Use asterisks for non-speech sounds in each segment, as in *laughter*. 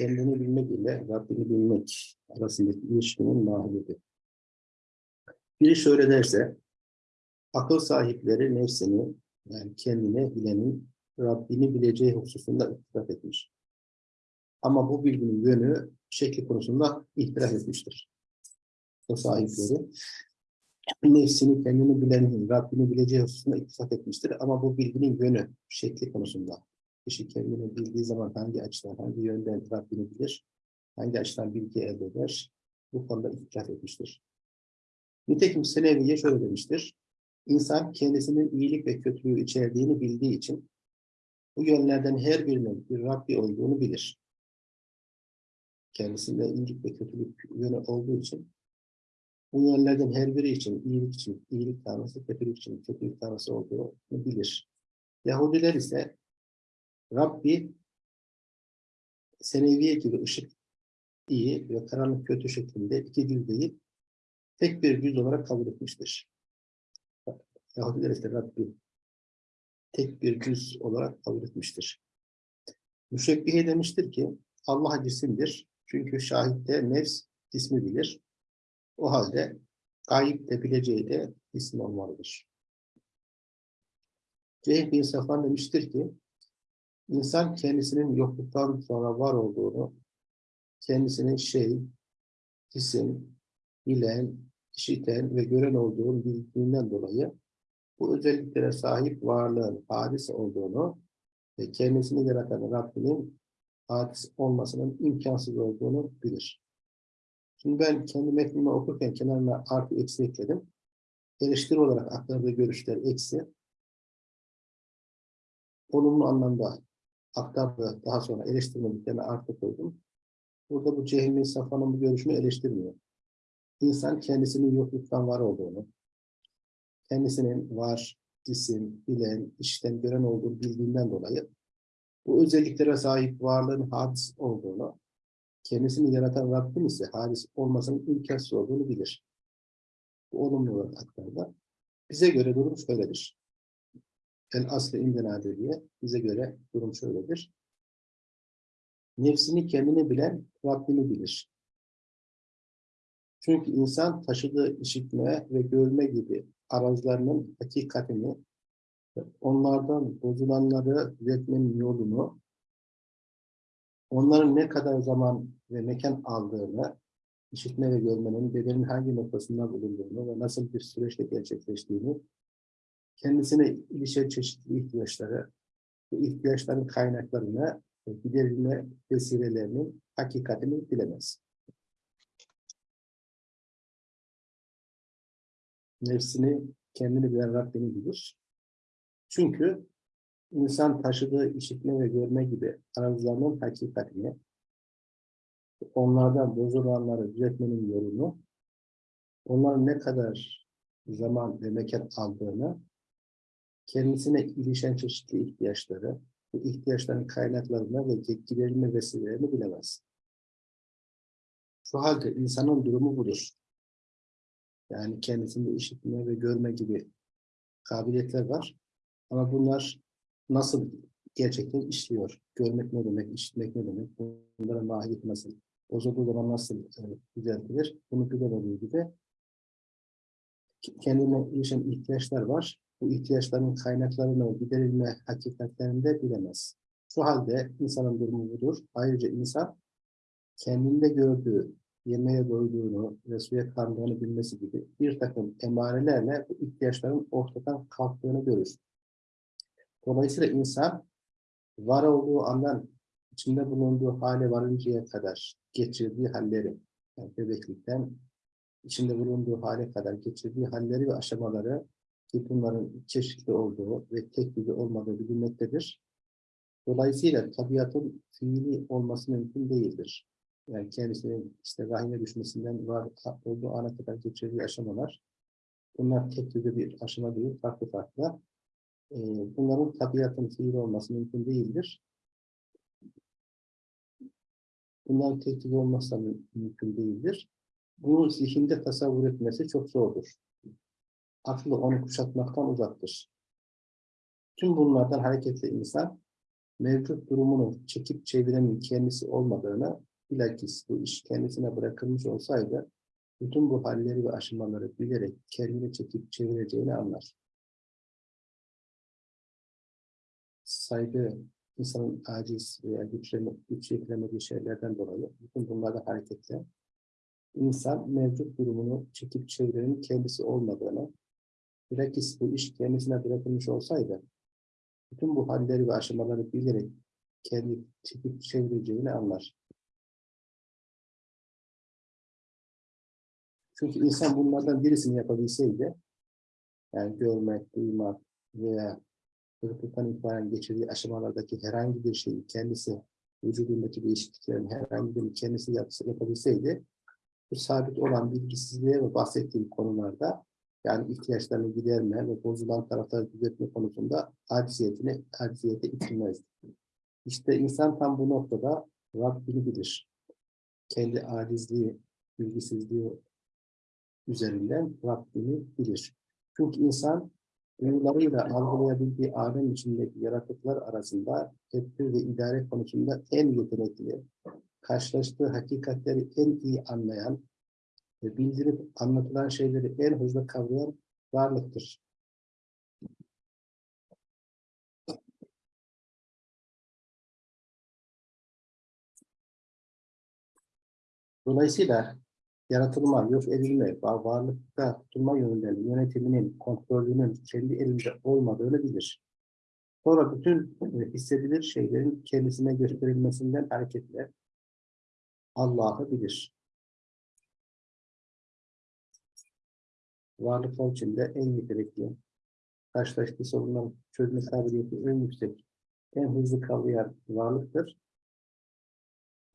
kendini bilmek ile Rabbini bilmek arasındaki ilişkinin mahiyeti. Biri şöyle derse, akıl sahipleri nefsini, yani kendine bilenin Rabbini bileceği hususunda ittifak etmiş. Ama bu bilginin yönü, şekli konusunda ihtilaf etmiştir. Akıl sahipleri nefsini, kendini bilenin Rabbini bileceği hususunda ittifak etmiştir. Ama bu bilginin yönü, şekli konusunda kişi kendini bildiği zaman hangi açıdan, hangi yönden Rabbini bilir, hangi açıdan bilgi elde eder, bu konuda ihtilaf etmiştir. Nitekim Seleviye şöyle demiştir. İnsan kendisinin iyilik ve kötülüğü içerdiğini bildiği için bu yönlerden her birinin bir Rabbi olduğunu bilir. Kendisinde iyilik ve kötülük yönü olduğu için bu yönlerden her biri için iyilik için iyilik tanrısı, kötülük için kötülük tanrısı olduğunu bilir. Yahudiler ise Rabbi seneviye gibi ışık iyi ve karanlık kötü şeklinde iki cüz değil, tek bir cüz olarak kabul etmiştir. Yahudiler ise Rabbi tek bir cüz olarak kabul etmiştir. Müşebbihe demiştir ki Allah cisimdir. Çünkü şahitte nefs ismi bilir. O halde gayip de bileceği de isim olmalıdır. Cehil bin Safan demiştir ki İnsan kendisinin yokluktan sonra var olduğunu, kendisinin şey, isim, bilen, işiten ve gören olduğunu bildiğinden dolayı bu özelliklere sahip varlığın hadis olduğunu ve kendisini yaratan Rabbinin hadis olmasının imkansız olduğunu bilir. Şimdi ben kendi metnimi okurken kenarına artı eksi ekledim. Eleştiri olarak aktardığı görüşler eksi. Olumlu anlamda aktardı. Daha sonra eleştirmediklerine artı koydum. Burada bu Cehmi Safa'nın bu görüşünü eleştirmiyor. İnsan kendisinin yokluktan var olduğunu, kendisinin var, isim, bilen, işten gören olduğunu bildiğinden dolayı bu özelliklere sahip varlığın hadis olduğunu, kendisini yaratan Rabbim ise hadis olmasının imkansız olduğunu bilir. Bu olumlu olarak aktardı. Bize göre durum şöyledir. El aslı indena diye bize göre durum şöyledir. Nefsini kendini bilen Rabbini bilir. Çünkü insan taşıdığı işitme ve görme gibi arazlarının hakikatini, onlardan bozulanları düzeltmenin yolunu, onların ne kadar zaman ve mekan aldığını, işitme ve görmenin bedenin hangi noktasında bulunduğunu ve nasıl bir süreçte gerçekleştiğini kendisine ilişen çeşitli ihtiyaçları, bu ihtiyaçların kaynaklarını giderilme vesilelerinin hakikatini bilemez. Nefsini, kendini bilen Rabbini bilir. Çünkü insan taşıdığı işitme ve görme gibi arzularının hakikatini, onlardan bozulanları düzeltmenin yolunu, onların ne kadar zaman ve mekan aldığını kendisine ilişen çeşitli ihtiyaçları, bu ihtiyaçların kaynaklarını ve giderilme vesilelerini bilemez. Şu halde insanın durumu budur. Yani kendisinde işitme ve görme gibi kabiliyetler var. Ama bunlar nasıl gerçekten işliyor? Görmek ne demek, işitmek ne demek? Bunlara mahiyet nasıl? Bozulduğu zaman nasıl e, düzeltilir? Bunu bilemediği gibi kendine ilişen ihtiyaçlar var bu ihtiyaçların kaynaklarını giderilme hakikatlerini de bilemez. Şu halde insanın durumu budur. Ayrıca insan kendinde gördüğü, yemeğe doyduğunu ve suya karnını bilmesi gibi bir takım emarelerle bu ihtiyaçların ortadan kalktığını görür. Dolayısıyla insan var olduğu andan içinde bulunduğu hale varıncaya kadar geçirdiği halleri, yani bebeklikten içinde bulunduğu hale kadar geçirdiği halleri ve aşamaları ki bunların çeşitli olduğu ve tek düze olmadığı bilinmektedir. Dolayısıyla tabiatın fiili olması mümkün değildir. Yani kendisinin işte rahime düşmesinden var olduğu ana kadar geçirdiği aşamalar, bunlar tek düze bir aşama değil, farklı farklı. Ee, bunların tabiatın fiili olması mümkün değildir. Bunların tek düze olması mümkün değildir. Bunu zihinde tasavvur etmesi çok zordur aklı onu kuşatmaktan uzaktır. Tüm bunlardan hareketle insan mevcut durumunu çekip çevirenin kendisi olmadığını, bilakis bu iş kendisine bırakılmış olsaydı, bütün bu halleri ve aşamaları bilerek kendini çekip çevireceğini anlar. Saygı, insanın aciz veya güçleme, güç yetiremediği şeylerden dolayı, bütün bunlardan hareketle, insan mevcut durumunu çekip çevirenin kendisi olmadığını, bilakis bu iş kendisine bırakılmış olsaydı, bütün bu halleri ve aşamaları bilerek kendi çekip çevireceğini anlar. Çünkü insan bunlardan birisini yapabilseydi, yani görmek, duymak veya çocukluktan itibaren geçirdiği aşamalardaki herhangi bir şeyi kendisi, vücudundaki değişikliklerin herhangi birini kendisi yapsa, yapabilseydi, bu sabit olan bilgisizliğe ve bahsettiğim konularda yani ihtiyaçlarını giderme ve bozulan tarafları düzeltme konusunda aciziyetini, aciziyete itilmezdi. İşte insan tam bu noktada Rabbini bilir. Kendi acizliği, bilgisizliği üzerinden Rabbini bilir. Çünkü insan duyularıyla algılayabildiği alem içindeki yaratıklar arasında tedbir ve idare konusunda en yetenekli, karşılaştığı hakikatleri en iyi anlayan bildirip anlatılan şeyleri en hızlı kavrayan varlıktır. Dolayısıyla yaratılma, yok edilme, var- varlıkta tutulma yönünden yönetiminin, kontrolünün kendi elinde olmadığını bilir. Sonra bütün e, hissedilir şeylerin kendisine gösterilmesinden hareketle Allah'ı bilir. Varlıklar içinde en yetenekli, karşılaştığı sorunların çözme kabiliyeti en yüksek, en hızlı kavrayan varlıktır.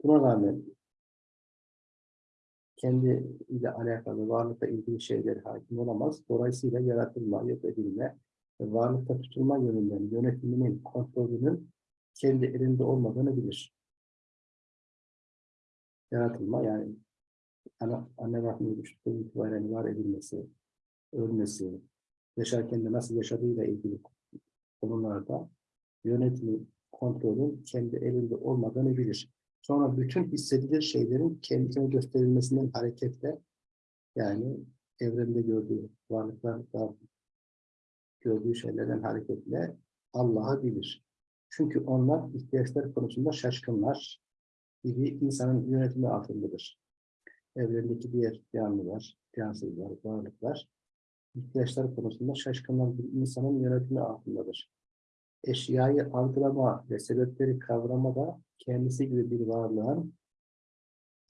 Buna rağmen kendi ile alakalı varlıkla ilgili şeyler hakim olamaz. Dolayısıyla yaratılma, yok edilme ve varlıkta tutulma yönünden yönetiminin, kontrolünün kendi elinde olmadığını bilir. Yaratılma yani anne rahminin düştüğü itibaren var edilmesi, ölmesi, yaşarken de nasıl yaşadığıyla ilgili konularda yönetimi, kontrolün kendi elinde olmadığını bilir. Sonra bütün hissedilir şeylerin kendisine gösterilmesinden hareketle yani evrende gördüğü varlıklarda gördüğü şeylerden hareketle Allah'ı bilir. Çünkü onlar ihtiyaçlar konusunda şaşkınlar gibi insanın yönetimi altındadır. Evrendeki diğer canlılar, cansızlar, varlıklar ihtiyaçlar konusunda şaşkınlar bir insanın yönetimi altındadır. Eşyayı algılama ve sebepleri kavrama da kendisi gibi bir varlığın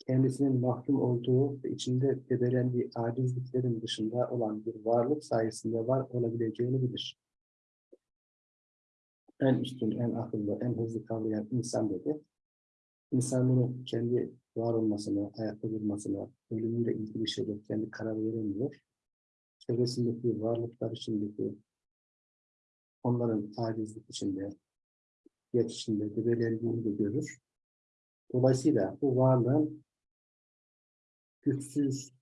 kendisinin mahkum olduğu ve içinde debelendiği acizliklerin dışında olan bir varlık sayesinde var olabileceğini bilir. En üstün, en akıllı, en hızlı kavrayan insan dedi. İnsanın kendi var olmasına, ayakta durmasına, ölümüyle ilgili şeyler kendi karar veremiyor. Çevresindeki varlıklar içindeki onların acizlik içinde, geç içinde debelendiğini de görür. Dolayısıyla bu varlığın güçsüz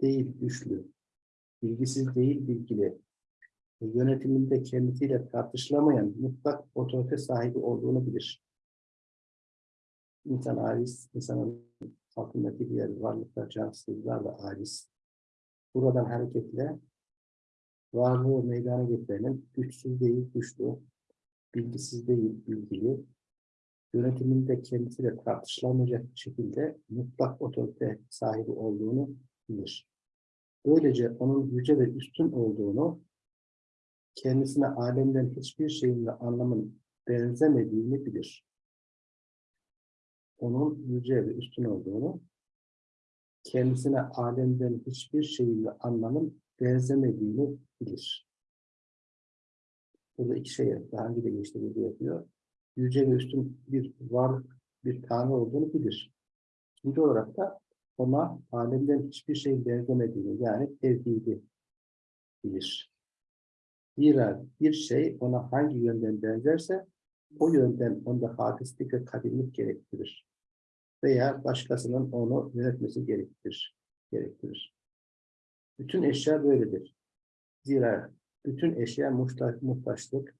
değil güçlü, bilgisiz değil bilgili, yönetiminde kendisiyle tartışılamayan mutlak otorite sahibi olduğunu bilir. İnsan aciz, insanın altındaki diğer varlıklar, cansızlar da aciz. Buradan hareketle varlığı meydana getirenin güçsüz değil güçlü, bilgisiz değil bilgili, yönetiminde kendisiyle tartışılamayacak şekilde mutlak otorite sahibi olduğunu bilir. Böylece onun yüce ve üstün olduğunu, kendisine alemden hiçbir şeyin ve anlamın benzemediğini bilir. Onun yüce ve üstün olduğunu, kendisine alemden hiçbir şeyin ve anlamın benzemediğini bilir. Burada iki şey daha önce de geçti yapıyor. Yüce ve üstün bir varlık, bir tanrı olduğunu bilir. İkinci olarak da ona alemden hiçbir şey benzemediğini yani tevhidi bilir. Zira bir şey ona hangi yönden benzerse o yönden onda hafizlik ve kadimlik gerektirir. Veya başkasının onu yönetmesi gerektirir. gerektirir. Bütün eşya böyledir. Zira bütün eşya muhtaç, muhtaçlık,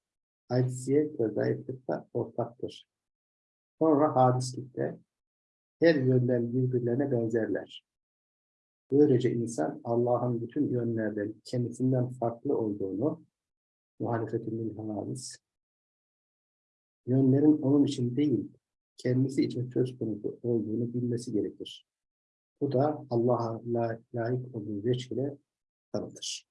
Acziyet ve zayıflıkta ortaktır. Sonra hadislikte her yönden birbirlerine benzerler. Böylece insan Allah'ın bütün yönlerden kendisinden farklı olduğunu muhalefetin hadis yönlerin onun için değil, kendisi için söz konusu olduğunu bilmesi gerekir. Bu da Allah'a la, layık olduğu veçhile tanıtır.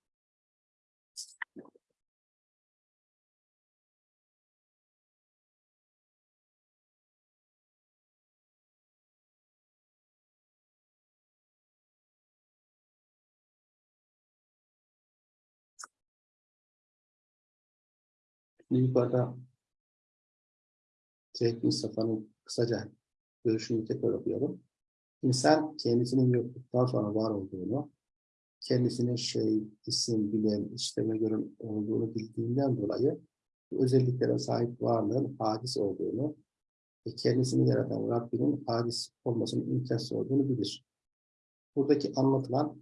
Yukarıda Zevk Mustafa'nın kısaca görüşünü tekrar okuyalım. İnsan kendisinin yokluktan sonra var olduğunu, kendisinin şey, isim, bilen, işleme göre olduğunu bildiğinden dolayı bu özelliklere sahip varlığın hadis olduğunu ve kendisini yaratan Rabbinin hadis olmasının imkansız olduğunu bilir. Buradaki anlatılan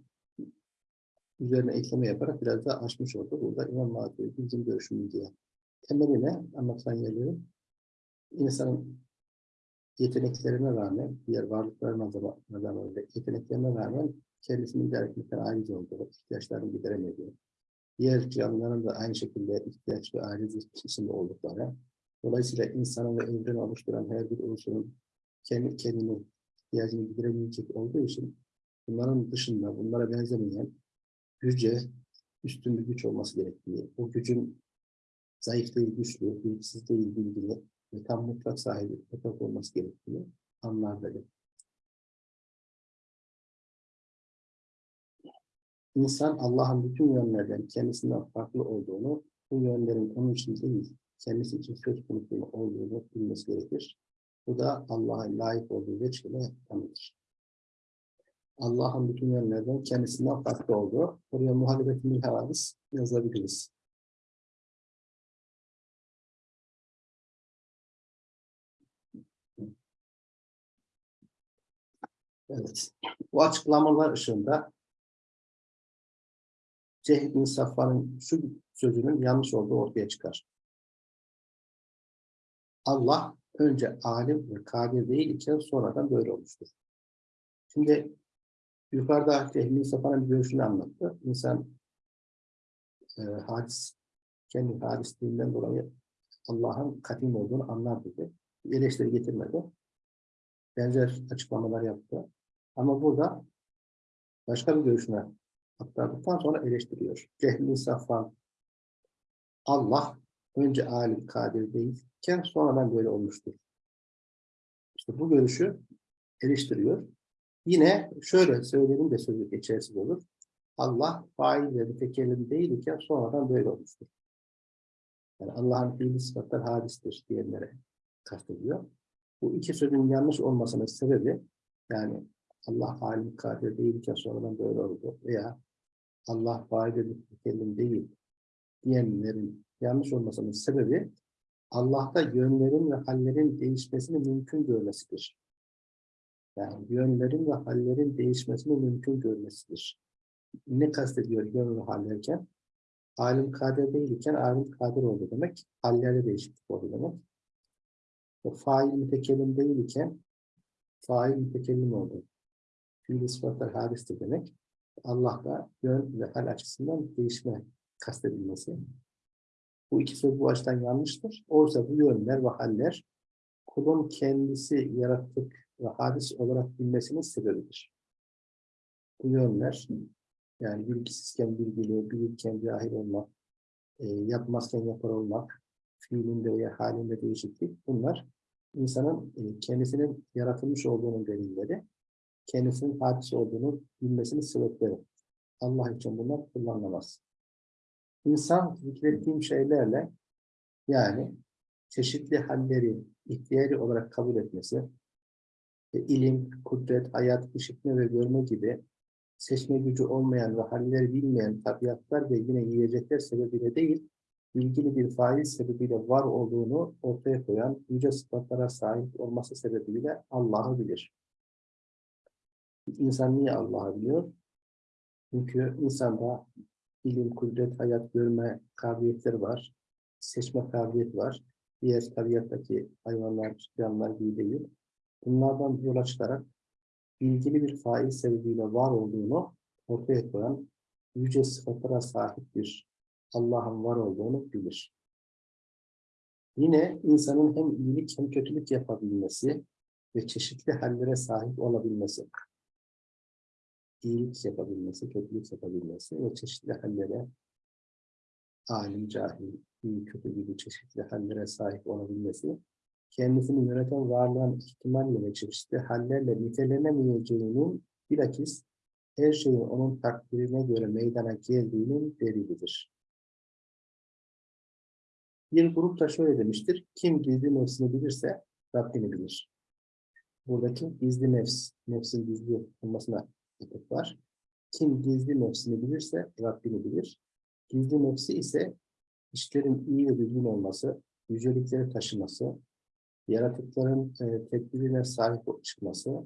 üzerine ekleme yaparak biraz daha açmış oldu. Burada İmam Mahdi bizim görüşümüz diye. Temeline anlatılan yerleri insanın yeteneklerine rağmen, diğer varlıklarına neden öyle, yeteneklerine rağmen kendisini idare etmekten aciz olduğu, ihtiyaçlarını gideremediği, diğer canlıların da aynı şekilde ihtiyaç ve aciz içinde oldukları, dolayısıyla insanın ve evreni oluşturan her bir unsurun kendi kendini ihtiyacını gideremeyecek olduğu için bunların dışında bunlara benzemeyen yüce, üstün bir güç olması gerektiği, o gücün zayıf değil güçlü, bilgisiz değil bilgili, ve tam mutlak sahibi mutlak olması gerektiğini anlar dedi. İnsan Allah'ın bütün yönlerden kendisinden farklı olduğunu, bu yönlerin onun için değil, kendisi için söz konusu olduğunu bilmesi gerekir. Bu da Allah'a layık olduğu veçhile tanıdır. Allah'ın bütün yönlerden kendisinden farklı olduğu, oraya muhalefetin bir havadis yazabiliriz. Evet. Bu açıklamalar ışığında Cehd bin Safvan'ın şu sözünün yanlış olduğu ortaya çıkar. Allah önce alim ve kadir değil iken sonradan böyle olmuştur. Şimdi yukarıda Cehd bin Safvan'ın bir görüşünü anlattı. İnsan e, hadis, kendi hadisliğinden dolayı Allah'ın kadim olduğunu anlar dedi. Eleştiri getirmedi. Benzer açıklamalar yaptı. Ama burada başka bir görüşüne aktardıktan sonra eleştiriyor. Cehli Safvan Allah önce alim kadir değilken sonradan böyle olmuştur. İşte bu görüşü eleştiriyor. Yine şöyle söyledim de sözü geçersiz olur. Allah fail ve mütekellim değilken sonradan böyle olmuştur. Yani Allah'ın fiili sıfatlar hadistir diyenlere kastediyor. Bu iki sözün yanlış olmasının sebebi yani Allah halim kadir değilken sonradan böyle oldu veya Allah faide mütekellim değil diyenlerin yanlış olmasının sebebi Allah'ta yönlerin ve hallerin değişmesini mümkün görmesidir. Yani yönlerin ve hallerin değişmesini mümkün görmesidir. Ne kastediyor yön ve hallerken? Alim kadir değilken alim kadir oldu demek. Hallerde değişiklik oldu demek. O fail mütekellim değilken fail mütekellim oldu fiili sıfatlar hadistir demek. Allah'ta yön ve hal açısından değişme kastedilmesi. Bu iki söz bu açıdan yanlıştır. Oysa bu yönler ve haller kulun kendisi yarattık ve hadis olarak bilmesinin sebebidir. Bu yönler yani bilgisizken bilgili, bilirken cahil olmak, e, yapmazken yapar olmak, fiilinde veya halinde değişiklik bunlar insanın e, kendisinin yaratılmış olduğunun delilleri kendisinin hadis olduğunu bilmesini sebepleri. Allah için bunlar kullanılamaz. İnsan zikrettiğim şeylerle yani çeşitli halleri ihtiyari olarak kabul etmesi, e, ilim, kudret, hayat, işitme ve görme gibi seçme gücü olmayan ve halleri bilmeyen tabiatlar ve yine yiyecekler sebebiyle değil, ilgili bir faiz sebebiyle var olduğunu ortaya koyan yüce sıfatlara sahip olması sebebiyle Allah'ı bilir. İnsan niye Allah'ı biliyor? Çünkü insanda ilim, kudret, hayat görme kabiliyetleri var. seçme kabiliyeti var. Diğer tabiattaki hayvanlar, canlılar gibi değil. Bunlardan yola çıkarak ilgili bir fail sebebiyle var olduğunu ortaya koyan yüce sıfatlara sahip bir Allah'ın var olduğunu bilir. Yine insanın hem iyilik hem kötülük yapabilmesi ve çeşitli hallere sahip olabilmesi. İyilik yapabilmesi, kötülük yapabilmesi ve çeşitli hallere alim, cahil, iyi, kötü gibi çeşitli hallere sahip olabilmesi, kendisini yöneten varlığın ihtimalle ve çeşitli hallerle nitelenemeyeceğinin bilakis her şeyin onun takdirine göre meydana geldiğinin delilidir. Bir grup da şöyle demiştir, kim gizli nefsini bilirse Rabbini bilir. Buradaki gizli nefs, nefsin gizli olmasına atıf var. Kim gizli nefsini bilirse Rabbini bilir. Gizli nefsi ise işlerin iyi ve düzgün olması, yücelikleri taşıması, yaratıkların e, tedbirine sahip çıkması,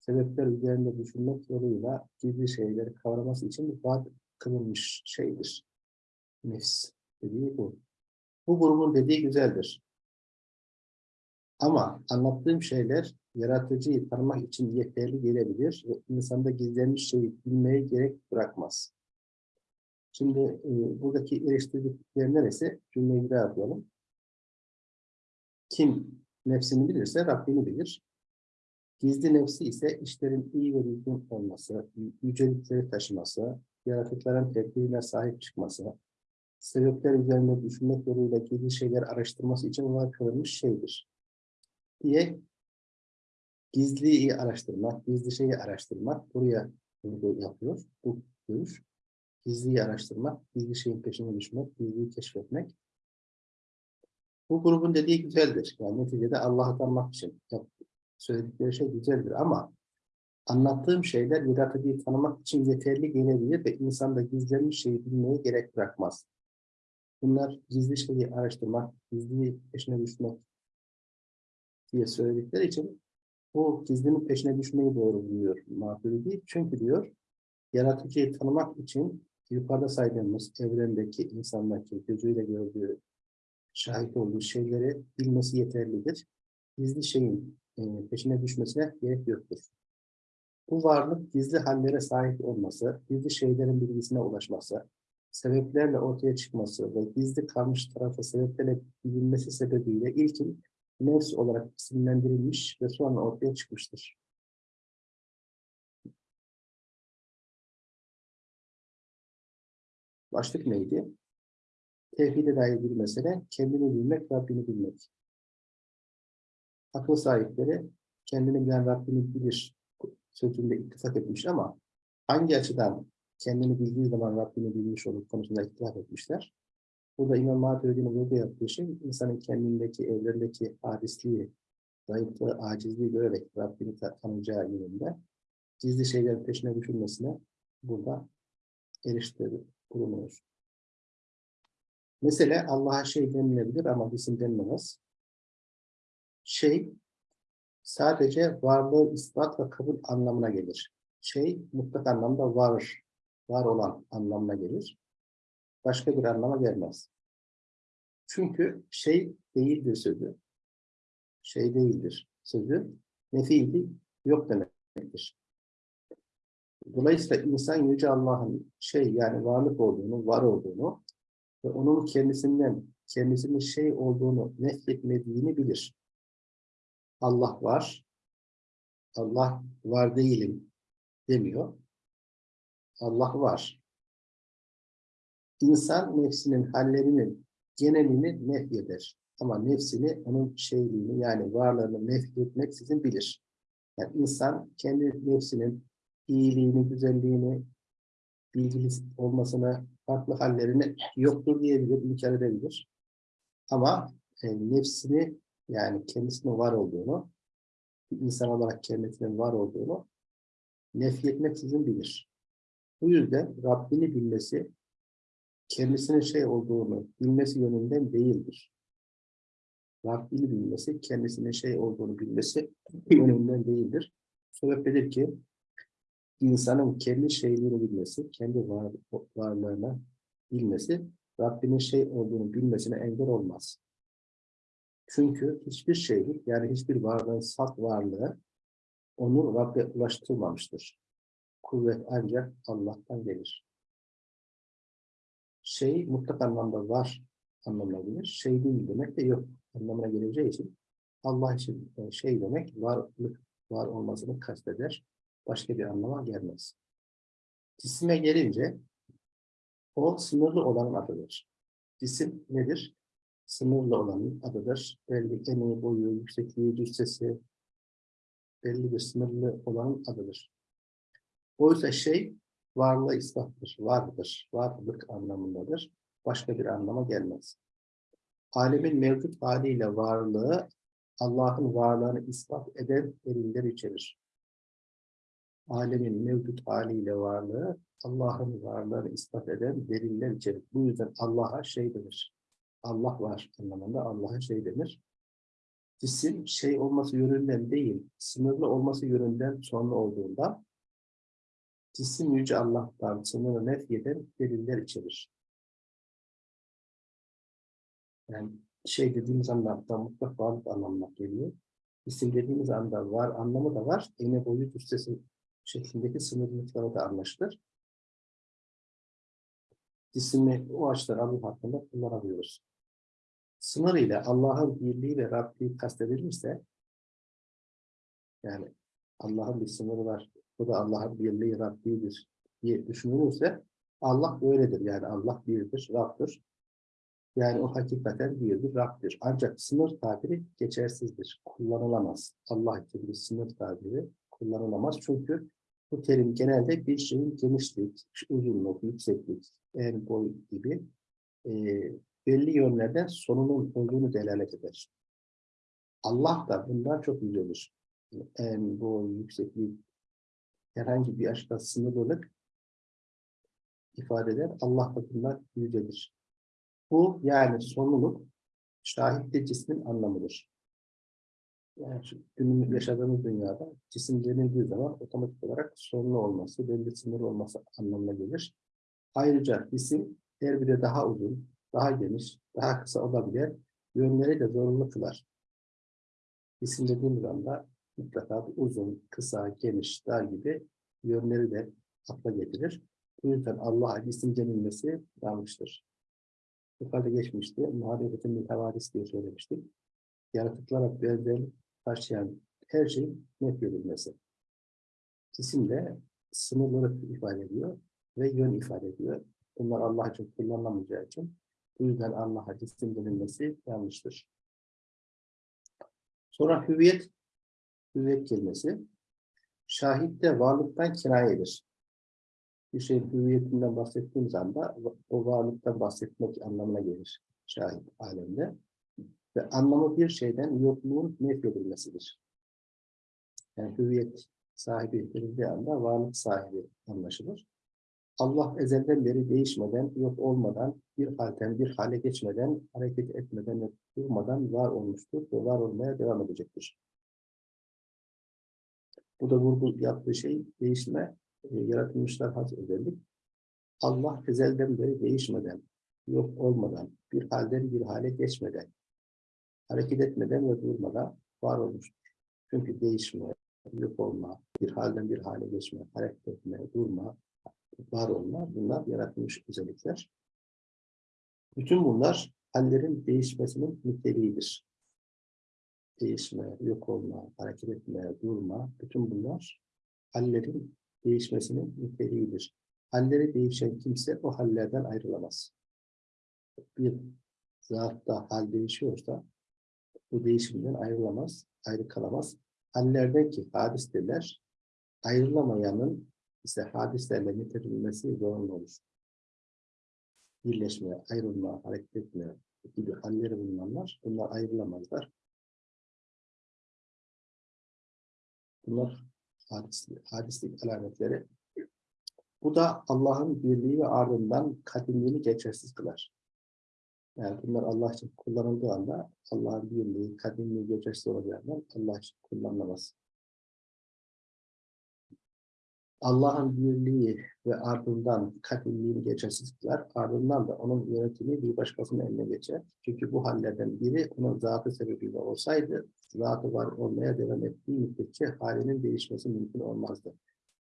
sebepler üzerinde düşünmek yoluyla gizli şeyleri kavraması için var kılınmış şeydir. Nefs dediği bu. Bu grubun dediği güzeldir. Ama anlattığım şeyler yaratıcıyı tanımak için yeterli gelebilir ve insanda gizlenmiş şeyi bilmeye gerek bırakmaz. Şimdi e, buradaki eleştirdikleri neresi? Cümleyi bir daha yapalım. Kim nefsini bilirse Rabbini bilir. Gizli nefsi ise işlerin iyi ve düzgün olması, yücelikleri taşıması, yaratıkların tedbirine sahip çıkması, sebepler üzerinde düşünmek yoluyla gizli şeyler araştırması için var kılınmış şeydir. Diye gizliyi araştırmak, gizli şeyi araştırmak buraya vurgu yapıyor. Bu görüş. Gizliyi araştırmak, gizli şeyin peşine düşmek, gizliyi keşfetmek. Bu grubun dediği güzeldir. Yani neticede Allah'ı tanımak için söyledikleri şey güzeldir ama anlattığım şeyler yaratıcıyı tanımak için yeterli gelebilir ve insanda gizlenmiş şeyi bilmeye gerek bırakmaz. Bunlar gizli şeyi araştırmak, gizli peşine düşmek diye söyledikleri için bu gizlinin peşine düşmeyi doğru buluyor Maturidi. Çünkü diyor, yaratıcıyı tanımak için yukarıda saydığımız evrendeki, insandaki gözüyle gördüğü, şahit olduğu şeyleri bilmesi yeterlidir. Gizli şeyin e, peşine düşmesine gerek yoktur. Bu varlık gizli hallere sahip olması, gizli şeylerin bilgisine ulaşması, sebeplerle ortaya çıkması ve gizli kalmış tarafı sebeplerle bilinmesi sebebiyle ilkin nefs olarak isimlendirilmiş ve sonra ortaya çıkmıştır. Başlık neydi? Tevhide dair bir mesele, kendini bilmek, Rabbini bilmek. Akıl sahipleri kendini bilen Rabbini bilir sözünde ittifak etmiş ama hangi açıdan kendini bildiği zaman Rabbini bilmiş olur konusunda ittifak etmişler. Burada İmam Maturidi'nin vurgu yaptığı şey, insanın kendindeki, evlerindeki hadisliği, zayıflığı, acizliği görerek Rabbini tanıyacağı yönünde gizli şeylerin peşine düşülmesine burada eriştirdi, bulunuyor. Mesela Allah'a şey denilebilir ama isim denilemez. Şey, sadece varlığı ispat ve kabul anlamına gelir. Şey, mutlak anlamda var, var olan anlamına gelir başka bir anlama gelmez. Çünkü şey değildir sözü. Şey değildir sözü. Nefiydi yok demektir. Dolayısıyla insan Yüce Allah'ın şey yani varlık olduğunu, var olduğunu ve onun kendisinden, kendisinin şey olduğunu nefretmediğini bilir. Allah var, Allah var değilim demiyor. Allah var. İnsan nefsinin hallerinin genelini nefyeder. Ama nefsini, onun şeyliğini yani varlığını nefyetmek sizin bilir. Yani insan kendi nefsinin iyiliğini, güzelliğini, bilgili olmasını, farklı hallerini yoktur diyebilir, inkar edebilir. Ama e, nefsini yani kendisinin var olduğunu, bir insan olarak kendisinin var olduğunu nefyetmek sizin bilir. Bu yüzden Rabbini bilmesi kendisinin şey olduğunu bilmesi yönünden değildir. Rabbini bilmesi, kendisinin şey olduğunu bilmesi yönünden değildir. Sebepledir ki insanın kendi şeyleri bilmesi, kendi var, varlığına bilmesi Rabbinin şey olduğunu bilmesine engel olmaz. Çünkü hiçbir şeylik yani hiçbir varlığın salt varlığı onu Rabbe ulaştırmamıştır. Kuvvet ancak Allah'tan gelir. Şey mutlak anlamda var anlamına gelir. Şey değil demek de yok anlamına geleceği için Allah için e, şey demek varlık var olmasını kasteder. Başka bir anlama gelmez. Cisime gelince o sınırlı olanın adıdır. Cisim nedir? Sınırlı olanın adıdır. Belli eni, boyu, yüksekliği, cüssesi belli bir sınırlı olanın adıdır. Oysa şey varlığı ispattır, vardır, varlık anlamındadır. Başka bir anlama gelmez. Alemin mevcut haliyle varlığı Allah'ın varlığını ispat eden deliller içerir. Alemin mevcut haliyle varlığı Allah'ın varlığını ispat eden deliller içerir. Bu yüzden Allah'a şey denir. Allah var anlamında Allah'a şey denir. Cisim şey olması yönünden değil, sınırlı olması yönünden sonra olduğunda cisim yüce Allah'tan sınırı nefyeden deliller içerir. Yani şey dediğimiz anda mutlak varlık anlamına geliyor. İsim dediğimiz anda var anlamı da var. Ene boyu cüssesi şeklindeki sınırlılıkları da anlaşılır. Cismi o açıdan Allah hakkında kullanabiliyoruz. Sınır ile Allah'ın birliği ve Rabbi kastedilirse yani Allah'ın bir sınırı var. Bu da Allah'ın birliği Rabbidir diye düşünülürse Allah böyledir. Yani Allah birdir, Rab'dır. Yani o hakikaten birdir, Rab'dir. Ancak sınır tabiri geçersizdir. Kullanılamaz. Allah için bir sınır tabiri kullanılamaz. Çünkü bu terim genelde bir şeyin genişlik, uzunluk, yükseklik, en boy gibi e, belli yönlerden sonunun olduğunu delalet eder. Allah da bundan çok yücelir. En boy, yükseklik, herhangi bir açıdan sınırlılık ifade eder. Allah da bundan yücelir. Bu yani sonluluk şahitli cismin anlamıdır. Yani günümüz yaşadığımız dünyada cisim denildiği zaman otomatik olarak sonlu olması, belli sınır olması anlamına gelir. Ayrıca cisim her biri daha uzun, daha geniş, daha kısa olabilir. Yönleri de zorunlu kılar. Cisim dediğimiz anda mutlaka uzun, kısa, geniş, dar gibi yönleri de akla getirir. Bu yüzden Allah'a cisim denilmesi yanlıştır. Yukarıda geçmişti. Muhabbetin mütevadis diye söylemiştik. Yaratıklara benzer taşıyan her şeyin net görülmesi. Cisim de sınırları ifade ediyor ve yön ifade ediyor. Bunlar Allah için kullanılamayacağı için bu yüzden Allah'a cisim denilmesi yanlıştır. Sonra hüviyet, hüviyet kelimesi şahitte varlıktan kinayedir. Bir şeyin hüviyetinden bahsettiğimiz anda o varlıktan bahsetmek anlamına gelir şahit alemde. Ve anlamı bir şeyden yokluğun nefyedilmesidir. Yani hüviyet sahibi denildiği anda varlık sahibi anlaşılır. Allah ezelden beri değişmeden, yok olmadan, bir halden bir hale geçmeden, hareket etmeden ve durmadan var olmuştur ve var olmaya devam edecektir. Bu da vurgu yaptığı şey değişme, e, yaratılmışlar has özellik. Allah ezelden beri değişmeden, yok olmadan, bir halden bir hale geçmeden, hareket etmeden ve durmadan var olmuştur. Çünkü değişme, yok olma, bir halden bir hale geçme, hareket etme, durma, var olma, bunlar yaratılmış özellikler. Bütün bunlar hallerin değişmesinin niteliğidir. Değişme, yok olma, hareket etme, durma, bütün bunlar hallerin değişmesinin niteliğidir. Halleri değişen kimse o hallerden ayrılamaz. Bir zatta hal değişiyorsa bu değişimden ayrılamaz, ayrı kalamaz. Hallerden ki hadistirler, ayrılamayanın ise hadislerle nitelenmesi zorunlu olur. Birleşme, ayrılma, hareket etme gibi halleri bulunanlar, bunlar ayrılamazlar. Bunlar hadislik, hadislik alametleri. Bu da Allah'ın birliği ve ardından kadimliğini geçersiz kılar. Yani bunlar Allah için kullanıldığı anda Allah'ın birliği, kadimliği geçersiz olacağından Allah için kullanılamaz. Allah'ın birliği ve ardından katilliğini geçersizlikler, ardından da onun yönetimi bir başkasının eline geçer. Çünkü bu hallerden biri onun zatı sebebiyle olsaydı, zatı var olmaya devam ettiği müddetçe halinin değişmesi mümkün olmazdı.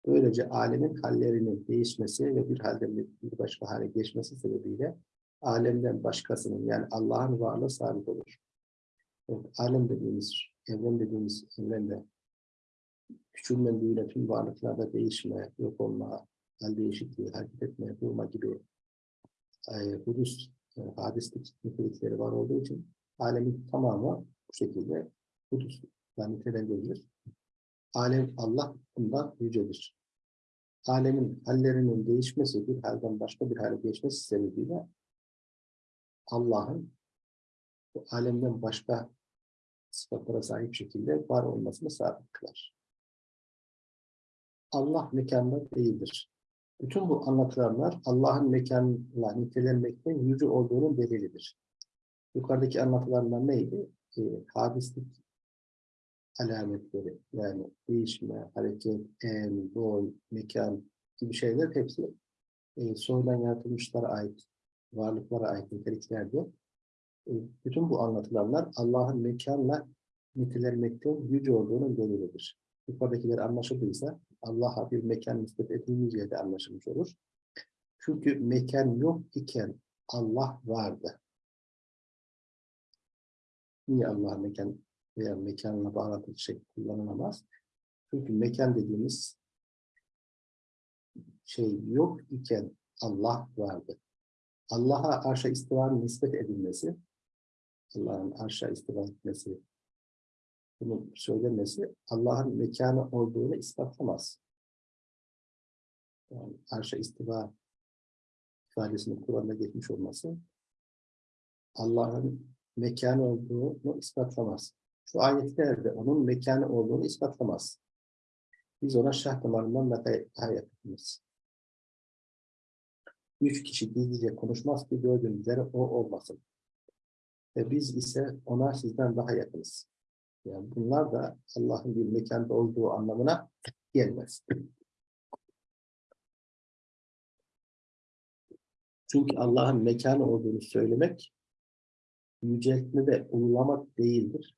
Böylece alemin hallerinin değişmesi ve bir halden bir başka hale geçmesi sebebiyle alemden başkasının yani Allah'ın varlığı sabit olur. Evet, alem dediğimiz, evren dediğimiz evrende küçülme, büyüme, tüm varlıklarda değişme, yok olma, hal değişikliği, hareket etme, durma gibi e, e, hadislik nitelikleri var olduğu için alemin tamamı bu şekilde hudusla nitelendirilir. Alem Allah bundan yücedir. Alemin hallerinin değişmesi, bir halden başka bir hale geçmesi sebebiyle Allah'ın bu alemden başka sıfatlara sahip şekilde var olmasını sabit kılar. Allah mekanda değildir. Bütün bu anlatılanlar Allah'ın mekanla nitelenmekten yüce olduğunun delilidir. Yukarıdaki anlatılanlar neydi? E, hadislik alametleri yani değişme, hareket, en, boy, mekan gibi şeyler hepsi e, sonradan yaratılmışlara ait, varlıklara ait niteliklerdi. E, bütün bu anlatılanlar Allah'ın mekanla nitelenmekten yüce olduğunun delilidir. Yukarıdakiler anlaşıldıysa Allah'a bir mekan nispet edilmeyeceği de anlaşılmış olur. Çünkü mekan yok iken Allah vardı. Niye Allah mekan veya mekanla bağlantılı şey kullanılamaz? Çünkü mekan dediğimiz şey yok iken Allah vardı. Allah'a arşa istivanın nispet edilmesi, Allah'ın arşa istiva etmesi, bunun söylemesi Allah'ın mekanı olduğunu ispatlamaz. Yani arşa istiva ifadesinin Kur'an'da geçmiş olması Allah'ın mekanı olduğunu ispatlamaz. Şu ayetlerde onun mekanı olduğunu ispatlamaz. Biz ona şah damarından daha yakınız. Üç kişi gizlice konuşmaz ki dördüncüleri o olmasın. Ve biz ise ona sizden daha yakınız. Yani bunlar da Allah'ın bir mekanda olduğu anlamına gelmez. Çünkü Allah'ın mekanı olduğunu söylemek yüceltme ve ululamak değildir.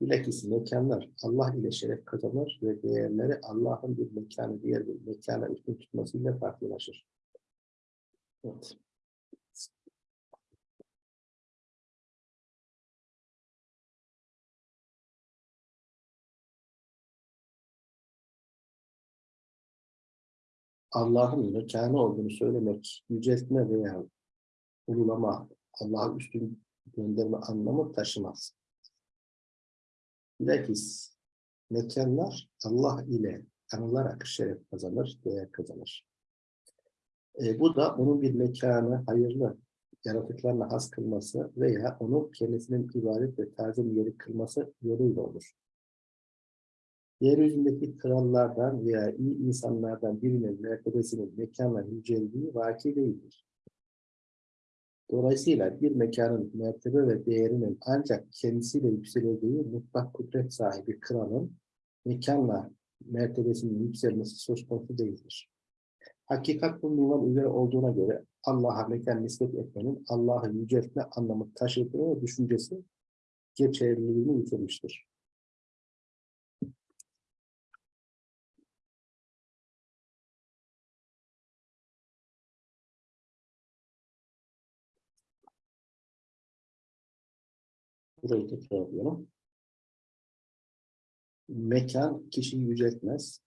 Bilakis mekanlar Allah ile şeref kazanır ve değerleri Allah'ın bir mekanı diğer bir mekana üstün tutmasıyla farklılaşır. Evet. Allah'ın mekanı olduğunu söylemek, yüceltme veya ululama, Allah'ın üstün gönderme anlamı taşımaz. Bilakis mekanlar Allah ile anılarak şeref kazanır, değer kazanır. E, bu da onun bir mekanı hayırlı yaratıklarla has kılması veya onu kendisinin ibadet ve tazim yeri kılması yoluyla olur yeryüzündeki krallardan veya iyi insanlardan birinin mertebesinin mekanla yüceldiği vaki değildir. Dolayısıyla bir mekanın mertebe ve değerinin ancak kendisiyle yükseleceği mutlak kudret sahibi kralın mekanla mertebesinin yükselmesi söz konusu değildir. Hakikat bu minval üzere olduğuna göre Allah'a mekan nispet etmenin Allah'ı yüceltme anlamı taşıdığı düşüncesi geçerliliğini yitirmiştir. Burayı tekrarlıyorum. Mekan kişiyi yüceltmez.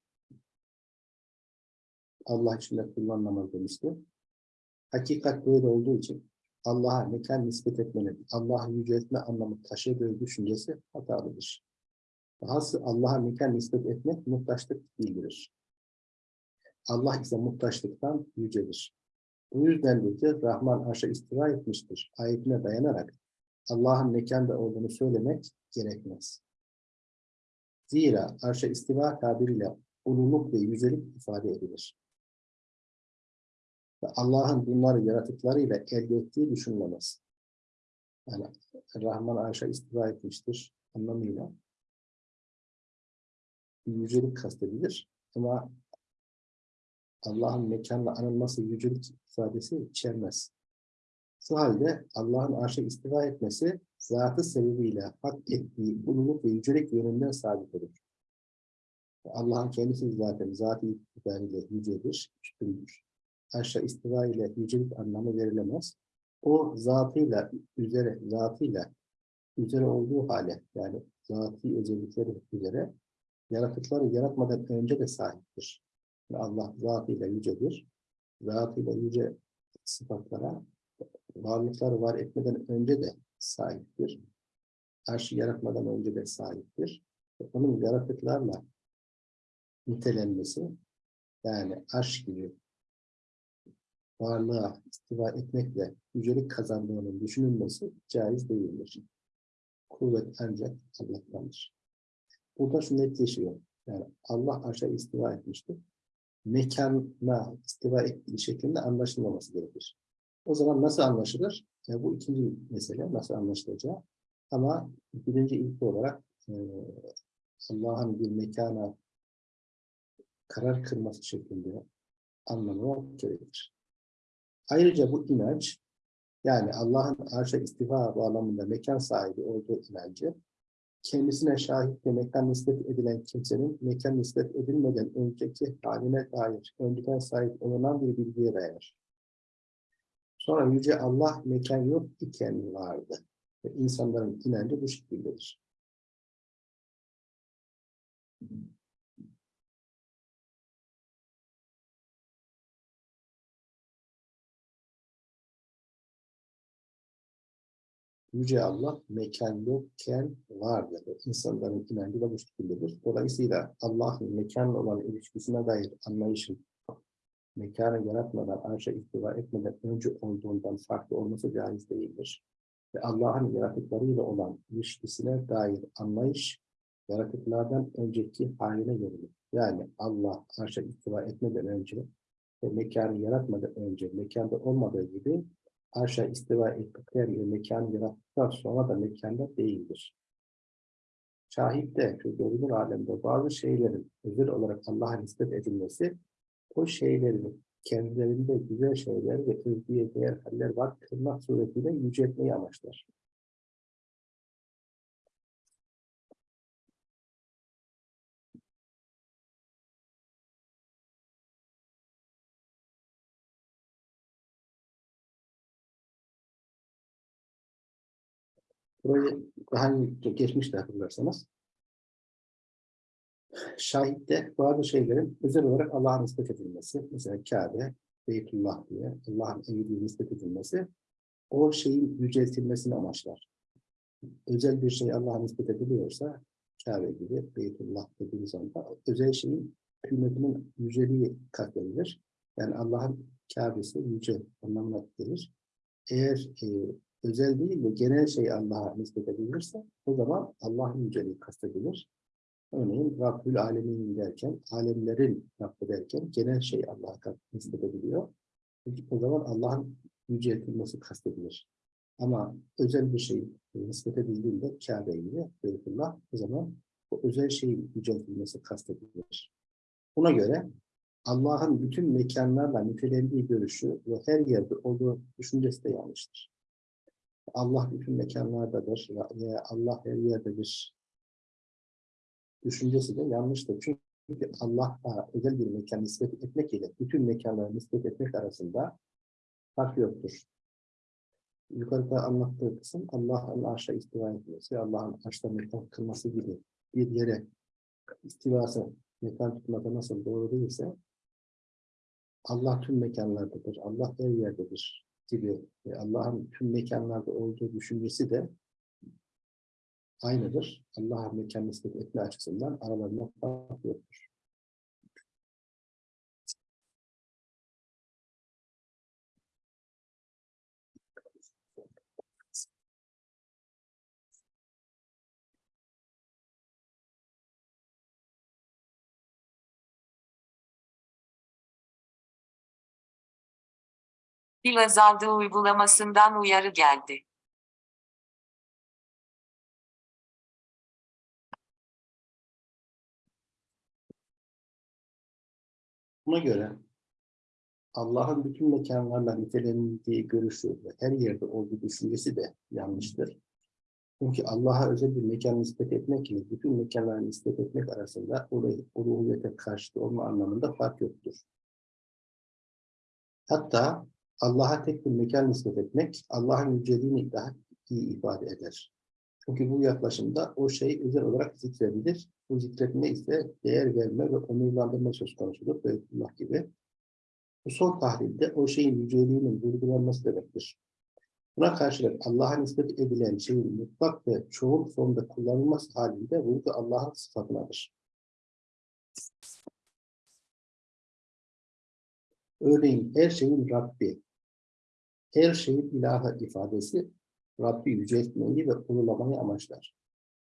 Allah için de kullanılamaz demişti. Hakikat böyle olduğu için Allah'a mekan nispet etmenin, Allah'ı yüceltme anlamı taşıdığı düşüncesi hatalıdır. Dahası Allah'a mekan nispet etmek muhtaçlık bildirir. Allah ise muhtaçlıktan yücedir. Bu yüzden de Rahman arşa istiva etmiştir. Ayetine dayanarak Allah'ın mekanda olduğunu söylemek gerekmez. Zira arşa istiva tabiriyle ululuk ve yücelik ifade edilir. Ve Allah'ın bunları yaratıklarıyla elde ettiği düşünülemez. Yani Rahman arşa istiva etmiştir anlamıyla yücelik kastedilir. Ama Allah'ın mekanla anılması yücelik ifadesi içermez. Şu halde Allah'ın arşa istiva etmesi zatı sebebiyle hak ettiği ululuk ve yücelik yönünden sabit olur. Allah'ın kendisi zaten zatı itibariyle yücedir, üstündür. Arşa istiva ile yücelik anlamı verilemez. O zatıyla, üzere, zatıyla üzere olduğu hale, yani zatî özellikleri üzere yaratıkları yaratmadan önce de sahiptir. Allah zatıyla yücedir. Zatıyla yüce sıfatlara varlıkları var etmeden önce de sahiptir. Arşı yaratmadan önce de sahiptir. Onun yaratıklarla nitelenmesi, yani arş gibi varlığa istiva etmekle yücelik kazandığının düşünülmesi caiz değildir. Kuvvet ancak Allah'tandır. Burada şu netleşiyor. Yani Allah arşa istiva etmiştir. Mekana istiva ettiği şeklinde anlaşılmaması gerekir. O zaman nasıl anlaşılır? Yani bu ikinci mesele, nasıl anlaşılacağı. Ama birinci ilk olarak e, Allah'ın bir mekana karar kırması şeklinde anlamı gerekir. Ayrıca bu inanç, yani Allah'ın arşa istifa bağlamında mekan sahibi olduğu inancı, kendisine şahit mekan nispet edilen kimsenin mekan nispet edilmeden önceki haline dair önceden sahip olunan bir bilgiye dayanır. Sonra Yüce Allah mekan yok iken vardı. Ve insanların inancı bu şekildedir. Yüce Allah mekan yokken vardır. İnsanların inancı da bu şekildedir. Dolayısıyla Allah'ın mekanla olan ilişkisine dair anlayışın mekanı yaratmadan, arşa ihtiva etmeden önce olduğundan farklı olması caiz değildir. Ve Allah'ın yaratıklarıyla olan ilişkisine dair anlayış, yaratıklardan önceki haline göre. Yani Allah arşa ihtiva etmeden önce ve mekanı yaratmadan önce, mekanda olmadığı gibi arşa istiva ettikleri ve mekanı yarattıktan sonra da mekanda değildir. Şahit şu görünür alemde bazı şeylerin özel olarak Allah'a nispet edilmesi o şeylerin kendilerinde güzel şeyler ve övgüye değer haller var kılmak suretiyle yüceltmeyi amaçlar. Burayı daha önce geçmişte hatırlarsanız şahitte bazı şeylerin özel olarak Allah'a nispet edilmesi, mesela Kabe, Beytullah diye Allah'ın evi nispet edilmesi, o şeyin yüceltilmesini amaçlar. Özel bir şey Allah'a nispet ediliyorsa, Kabe gibi, Beytullah dediğimiz anda, özel şeyin kıymetinin yüceliği katledilir. Yani Allah'ın Kabe'si yüce anlamına gelir. Eğer e, özel değil de genel şey Allah'a nispet edilirse, o zaman Allah'ın yüceliği kastedilir. Örneğin Rabbül Alemin derken, alemlerin Rabbi derken genel şey Allah'a nispet ediliyor. O zaman Allah'ın yüceltilmesi kastedilir. Ama özel bir şey nispet edildiğinde Kabe gibi Beytullah o zaman o özel şeyin yüceltilmesi kastedilir. Buna göre Allah'ın bütün mekanlarla nitelendiği görüşü ve her yerde olduğu düşüncesi de yanlıştır. Allah bütün mekanlardadır ve Allah her yerdedir düşüncesi de yanlıştır. Çünkü Allah'a özel bir mekan nispet etmek ile bütün mekanları nispet etmek arasında fark yoktur. Yukarıda anlattığı kısım Allah'ın arşa istiva etmesi, Allah'ın arşta mekan kılması gibi bir yere istivası mekan tutmada nasıl doğru değilse Allah tüm mekanlardadır, Allah her yerdedir gibi Allah'ın tüm mekanlarda olduğu düşüncesi de aynıdır. Allah'a mekan nispet etme açısından aralarında fark yoktur. Pil azaldı uygulamasından uyarı geldi. Buna göre Allah'ın bütün mekanlarla nitelendiği görüşü ve her yerde olduğu düşüncesi de yanlıştır. Çünkü Allah'a özel bir mekan nispet etmek ile bütün mekanlara nispet etmek arasında ulu- uluhiyete karşıtı olma anlamında fark yoktur. Hatta Allah'a tek bir mekan nispet etmek, Allah'ın yüceliğini daha iyi ifade eder. Çünkü bu yaklaşımda o şey özel olarak zikredilir. Bu zikretme ise değer verme ve onurlandırma söz konusudur. Beytullah gibi. Bu son tahlilde o şeyin yüceliğinin vurgulanması demektir. Buna karşılık Allah'a nispet edilen şeyin mutlak ve çoğul formda kullanılması halinde vurgu Allah'ın sıfatınadır. Örneğin her şeyin Rabbi, her şeyin ilahı ifadesi Rabbi yüceltmeyi ve ululamayı amaçlar.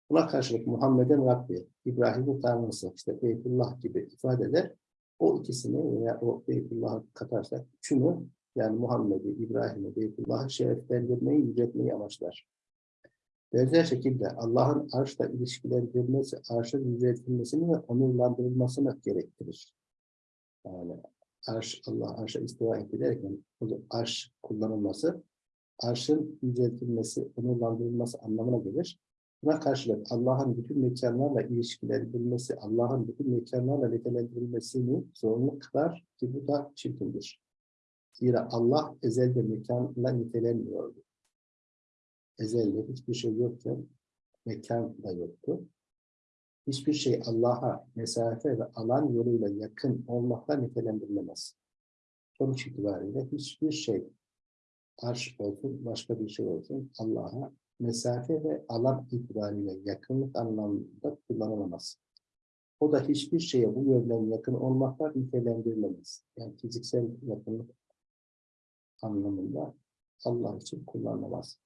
Buna karşılık Muhammed'in Rabbi, İbrahim'in Tanrısı, işte Beytullah gibi ifadeler o ikisini veya o Beytullah'ı katarsak üçünü yani Muhammed'i, İbrahim'i, Beytullah'ı şereflendirmeyi, yüceltmeyi amaçlar. Benzer şekilde Allah'ın arşla ilişkilendirilmesi, arşın yüceltilmesini ve onurlandırılmasını gerektirir. Yani arş, Allah arşa istiva bu arş kullanılması, arşın yüceltilmesi, onurlandırılması anlamına gelir. Buna karşılık Allah'ın bütün mekanlarla ilişkilendirilmesi, Allah'ın bütün mekanlarla nitelendirilmesini zorunlu kılar ki bu da çirkindir. Zira Allah ezelde mekanla nitelenmiyordu. Ezelde hiçbir şey yokken mekan da yoktu. Hiçbir şey Allah'a mesafe ve alan yoluyla yakın olmakla nitelendirilemez. Sonuç itibariyle hiçbir şey arş olsun, başka bir şey olsun Allah'a mesafe ve alan itibariyle yakınlık anlamında kullanılamaz. O da hiçbir şeye bu yönden yakın olmakla nitelendirilemez. Yani fiziksel yakınlık anlamında Allah için kullanılamaz.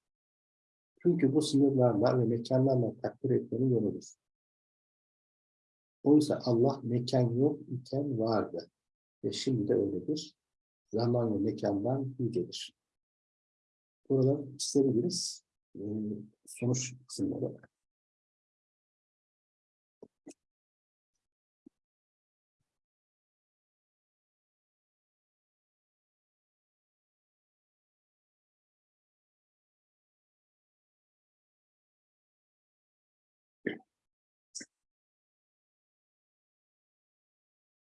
Çünkü bu sınırlarla ve mekanlarla takdir etmenin yoludur. Oysa Allah mekan yok iken vardı. Ve şimdi de öyledir. Zaman ve mekandan yücedir. Buradan çizebiliriz. Ee, sonuç kısımları.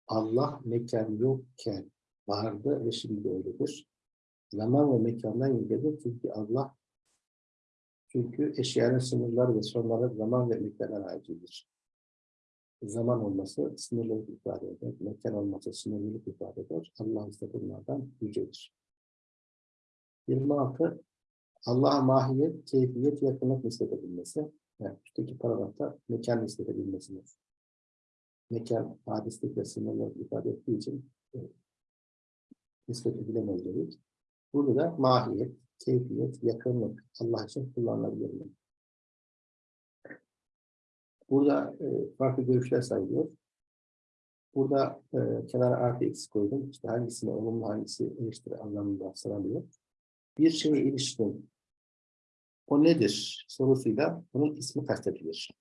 Allah mekan yokken vardı ve şimdi öyledir. Zaman ve mekandan yücedir çünkü Allah çünkü eşyanın sınırları ve sonları zaman ve mekana aittir. Zaman olması sınırlılık ifade eder. Mekan olması sınırlılık ifade eder. Allah ise bunlardan yücedir. 26. Allah'a mahiyet, keyfiyet, yakınlık nispet edilmesi. Yani üstteki paragrafta mekan nispet edilmesidir. Mekan, hadislik ve sınırlılık ifade ettiği için e, nispet dedik. Burada da mahiyet, keyfiyet, yakınlık Allah için kullanılabilir? Burada e, farklı görüşler sayılıyor. Burada e, kenara artı eksi koydum. İşte hangisine olumlu hangisi eleştiri anlamında sıralıyor. Bir şeye ilişkin o nedir sorusuyla bunun ismi kastedilir.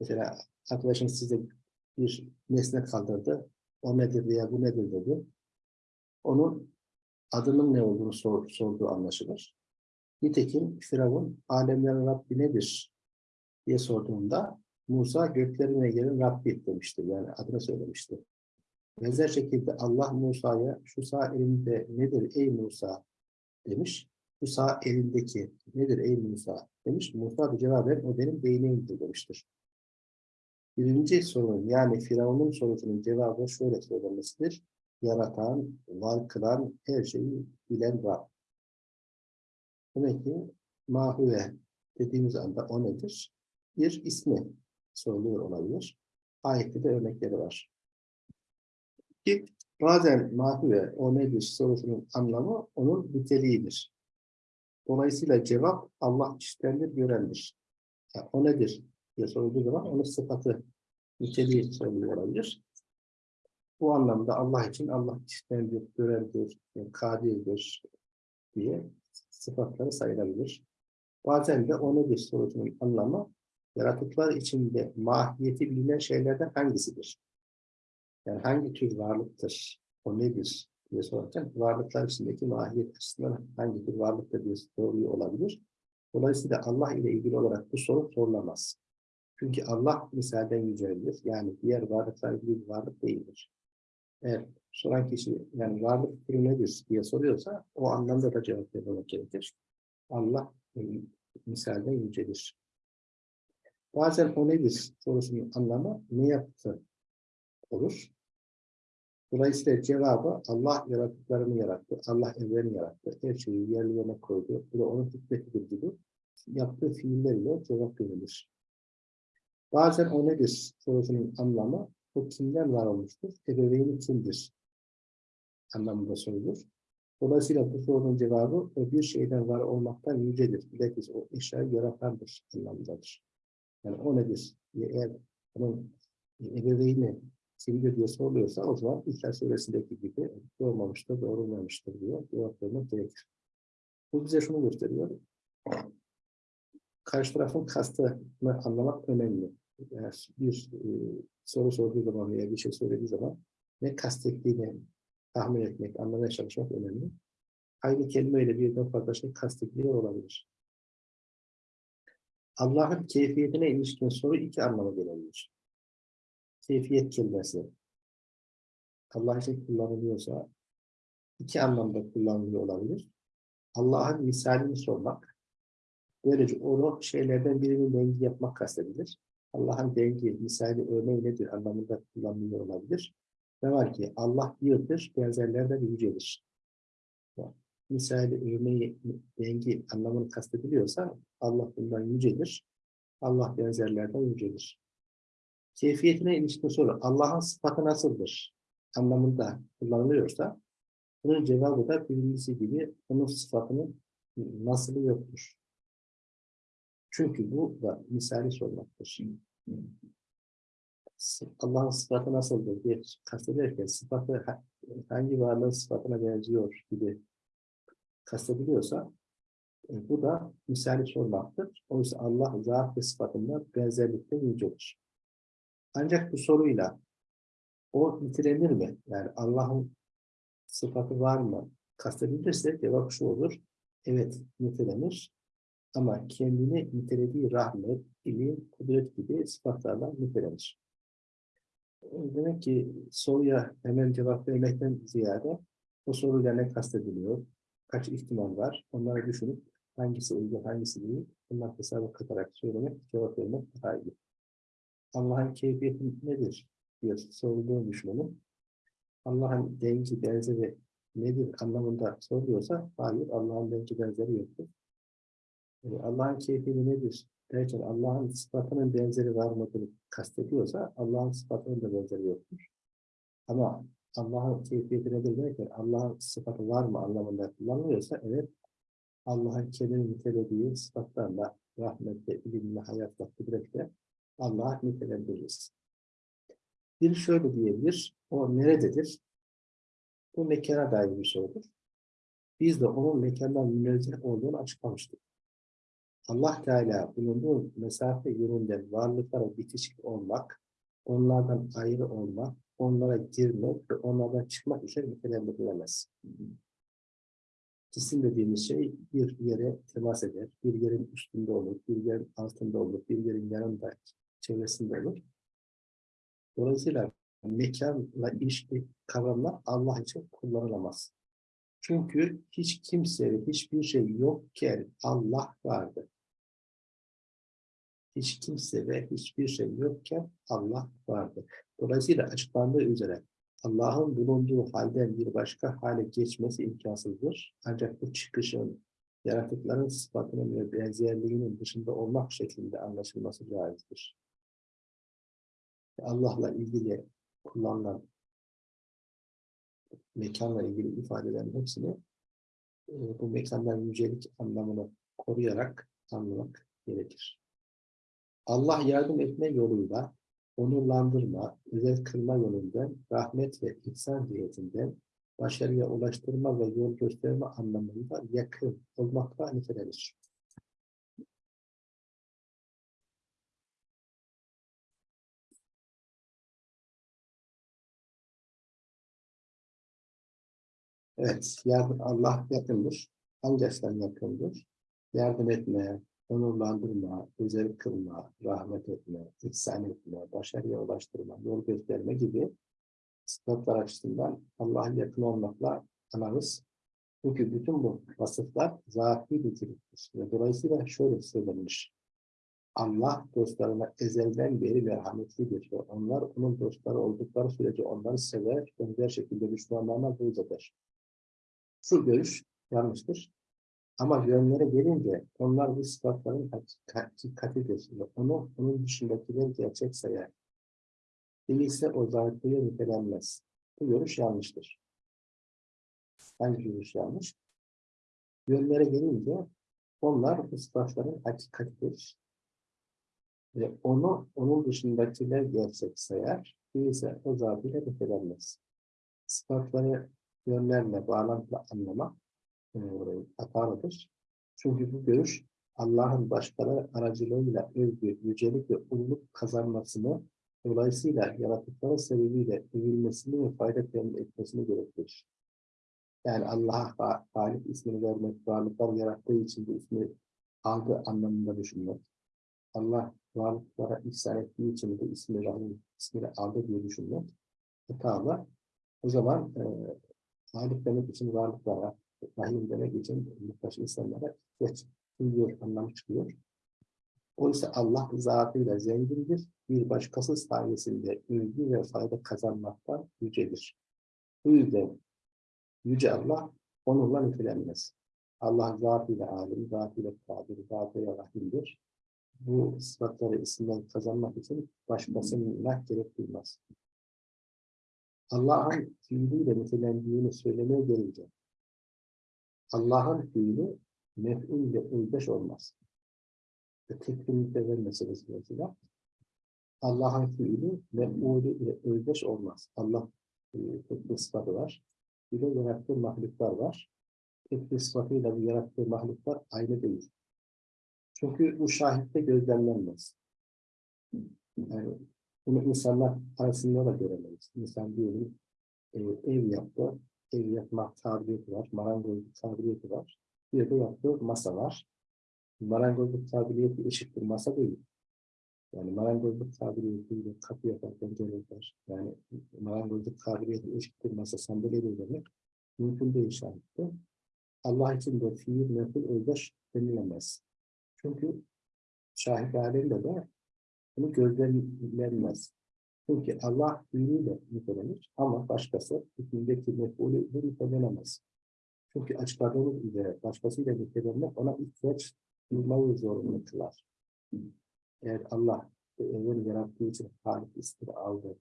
Mesela arkadaşınız size bir nesne kaldırdı. O nedir veya bu nedir dedi. Onun adının ne olduğunu sor, sorduğu anlaşılır. Nitekim Firavun alemlerin Rabbi nedir diye sorduğunda Musa göklerin ve yerin Rabbi demiştir. Yani adını söylemiştir. Benzer şekilde Allah Musa'ya şu sağ elinde nedir ey Musa demiş. Şu sağ elindeki nedir ey Musa demiş. Musa da cevaben o benim değneğimdir demiştir. Birinci sorun yani Firavun'un sorusunun cevabı şöyle söylenmesidir yaratan, var kılan, her şeyi bilen Rab. Demek ki mahuve dediğimiz anda o nedir? Bir ismi soruluyor olabilir. Ayette de örnekleri var. Ki bazen mahuve o nedir sorusunun anlamı onun niteliğidir. Dolayısıyla cevap Allah iştendir, görendir. Yani o nedir diye sorulduğu zaman onun sıfatı, niteliği soruluyor olabilir. Bu anlamda Allah için Allah iştendir, görendir, kadirdir diye sıfatları sayılabilir. Bazen de o nedir sorusunun anlamı yaratıklar içinde mahiyeti bilinen şeylerden hangisidir? Yani hangi tür varlıktır? O nedir diye sorarken varlıklar içindeki mahiyet açısından hangi bir varlıkta diye soruyor olabilir. Dolayısıyla Allah ile ilgili olarak bu soru sorulamaz. Çünkü Allah misalden yüceldir. Yani diğer varlıklar gibi bir varlık değildir. Eğer soran kişi yani varlık türü nedir diye soruyorsa o anlamda da cevap vermek gerekir. Allah e, misalden yücelir. Bazen o nedir sorusunun anlamı ne yaptı olur. Dolayısıyla cevabı Allah yaratıklarını yarattı, Allah evreni yarattı, her şeyi yerli yerine koydu. Bu da onun hikmetidir gibi yaptığı fiillerle cevap verilir. Bazen o nedir sorusunun anlamı o kimden var olmuştur, ebeveyni kimdir anlamında sorulur. Dolayısıyla bu sorunun cevabı o bir şeyden var olmaktan yücedir. Bilakis o eşyayı yaratandır anlamındadır. Yani o nedir? Eğer onun ebeveyni kimdir diye soruluyorsa o zaman İhlas Suresi'ndeki gibi doğmamıştır, doğrulmamıştır diye cevap vermek gerekir. Bu bize şunu gösteriyor. Karşı tarafın kastını anlamak önemli. Yani bir e, soru sorduğu zaman veya bir şey söylediği zaman ne kastettiğini tahmin etmek, anlamaya çalışmak önemli. Aynı kelimeyle birden fazla şey kastettiği olabilir. Allah'ın keyfiyetine ilişkin soru iki anlama gelebilir. Keyfiyet kelimesi Allah için kullanılıyorsa iki anlamda kullanılıyor olabilir. Allah'ın misalini sormak, böylece onu şeylerden birinin dengi yapmak kastedilir. Allah'ın dengi, misali örneği nedir anlamında kullanılıyor olabilir. Ne var ki Allah birdir, benzerlerden yücelir. Misali örneği, dengi anlamını kastediliyorsa Allah bundan yücedir. Allah benzerlerden yücedir. Keyfiyetine ilişkin soru, Allah'ın sıfatı nasıldır anlamında kullanılıyorsa, bunun cevabı da birincisi gibi onun sıfatının nasılı yoktur. Çünkü bu da misali sormaktır. Allah'ın sıfatı nasıldır diye kastederken sıfatı hangi varlığın sıfatına benziyor gibi kastediliyorsa e, bu da misali sormaktır. Oysa Allah zat ve sıfatında benzerlikte yücedir. Ancak bu soruyla o nitelenir mi? Yani Allah'ın sıfatı var mı? Kastedilirse cevap şu olur. Evet nitelenir. Ama kendini nitelediği rahmet, ilim, kudret gibi sıfatlarla nitelenir. Demek ki soruya hemen cevap vermekten ziyade o soruyla ne kastediliyor, kaç ihtimal var, onları düşünüp hangisi uygun, hangisi değil, bunlar hesaba katarak söylemek, cevap vermek daha iyi. Allah'ın keyfiyeti nedir diye sorulduğunu düşünelim. Allah'ın dengi, benzeri nedir anlamında soruluyorsa, hayır Allah'ın dengi, benzeri yoktur. Allah'ın keyfiyeti nedir derken Allah'ın sıfatının benzeri var mıdır kastediyorsa Allah'ın sıfatının da benzeri yoktur. Ama Allah'ın keyfiyeti nedir derken Allah'ın sıfatı var mı anlamında kullanılıyorsa evet Allah'ın kendini nitelediği sıfatlarla rahmetle, ilimle, hayatla, kudretle Allah'a nitelendiririz. Bir şöyle diyebilir, o nerededir? Bu mekana dair bir sorudur. Biz de onun mekandan münezzeh olduğunu açıklamıştık. Allah Teala bulunduğu mesafe yönünden varlıklara bitişik olmak, onlardan ayrı olmak, onlara girmek ve onlardan çıkmak için nitelendirilemez. Cisim dediğimiz şey bir yere temas eder, bir yerin üstünde olur, bir yerin altında olur, bir yerin yanında, çevresinde olur. Dolayısıyla mekanla ilişki kavramlar Allah için kullanılamaz. Çünkü hiç kimse hiçbir şey yokken Allah vardı. Hiç kimse ve hiçbir şey yokken Allah vardı. Dolayısıyla açıklandığı üzere Allah'ın bulunduğu halden bir başka hale geçmesi imkansızdır. Ancak bu çıkışın yaratıkların sıfatının ve benzerliğinin dışında olmak şeklinde anlaşılması caizdir. Allah'la ilgili kullanılan mekanla ilgili ifadelerin hepsini e, bu mekandan yücelik anlamını koruyarak anlamak gerekir. Allah yardım etme yoluyla onurlandırma, özel kılma yolundan, rahmet ve ihsan cihetinden başarıya ulaştırma ve yol gösterme anlamında yakın olmakla nitelenir. Evet, yardım Allah yakındır. Hangi açıdan yakındır? Yardım etmeye, onurlandırma, özel kılma, rahmet etme, ihsan etme, başarıya ulaştırma, yol gösterme gibi sıfatlar açısından Allah'a yakın olmakla anarız. Çünkü bütün bu vasıflar zati niteliktir. Ve dolayısıyla şöyle söylenmiş. Allah dostlarına ezelden beri merhametlidir ve onlar onun dostları oldukları sürece onları sever, benzer şekilde düşmanlarına buğz. Şu görüş yanlıştır. Ama yönlere gelince onlar bu sıfatların hakikatidir. Onu onun dışındakiler gerçek sayar. Değilse o zatlıya nitelenmez. Bu görüş yanlıştır. Hangi görüş yanlış? Yönlere gelince onlar bu sıfatların hakikatidir. Ve onu onun dışındakiler gerçek sayar. Değilse o zatıyla nitelenmez. Sıfatları yönlerle bağlantılı anlamak e, hatalıdır. Çünkü bu görüş Allah'ın başkaları aracılığıyla övgü, yücelik ve ululuk kazanmasını dolayısıyla yaratıkları sebebiyle övülmesini ve fayda temin etmesini gerektirir. Yani Allah'a Halik ismini vermek, varlıklar yarattığı için bu ismi aldığı anlamında düşünmek. Allah varlıklara ihsan ettiği için bu ismi ismini aldı diye düşünmek hatalı. O zaman e, Halik demek için varlıklara, Rahim demek için muhtaç insanlara ihtiyaç duyuyor, anlamı çıkıyor. Oysa Allah zatıyla zengindir, bir başkası sayesinde ülgü ve fayda kazanmaktan yücedir. Bu yüzden Yüce Allah onunla nitelenmez. Allah zatıyla alim, zatıyla kadir, zatıyla rahimdir. Bu sıfatları isimden kazanmak için başkasına gerek duymaz. Allah'ın fiiliyle nitelendiğini söylemeye gelince Allah'ın fiili mef'ul ile özdeş olmaz. Teklimlikte vermeseniz mesela Allah'ın fiili mef'ulü ile özdeş olmaz. Allah e, tek bir sıfatı var. Bir de yarattığı mahluklar var. Tek bir sıfatıyla bu yarattığı mahluklar aynı değil. Çünkü bu şahitte gözlemlenmez. Yani bunu insanlar arasında da göremeyiz. İnsan diyelim e, ev yaptı, ev yapmak kabiliyeti var, marangozluk kabiliyeti var. Bir de yaptığı masa var. Marangozluk kabiliyeti eşittir masa değil. Yani marangozluk kabiliyetiyle kapı yapar, pencere yapar. Yani marangozluk kabiliyeti eşittir masa sandalye de demek. Mümkün değil şahitte. Allah için de fiil, meful, özdeş denilemez. Çünkü şahit alemde de bunu gözlemlenmez. Çünkü Allah fiiliyle nitelenir ama başkası hükümdeki mefulü nitelenemez. Çünkü açıkladığımız üzere başkasıyla nitelenmek ona ihtiyaç duymayı zorunlu kılar. Eğer Allah evreni yarattığı için Halik ismini aldı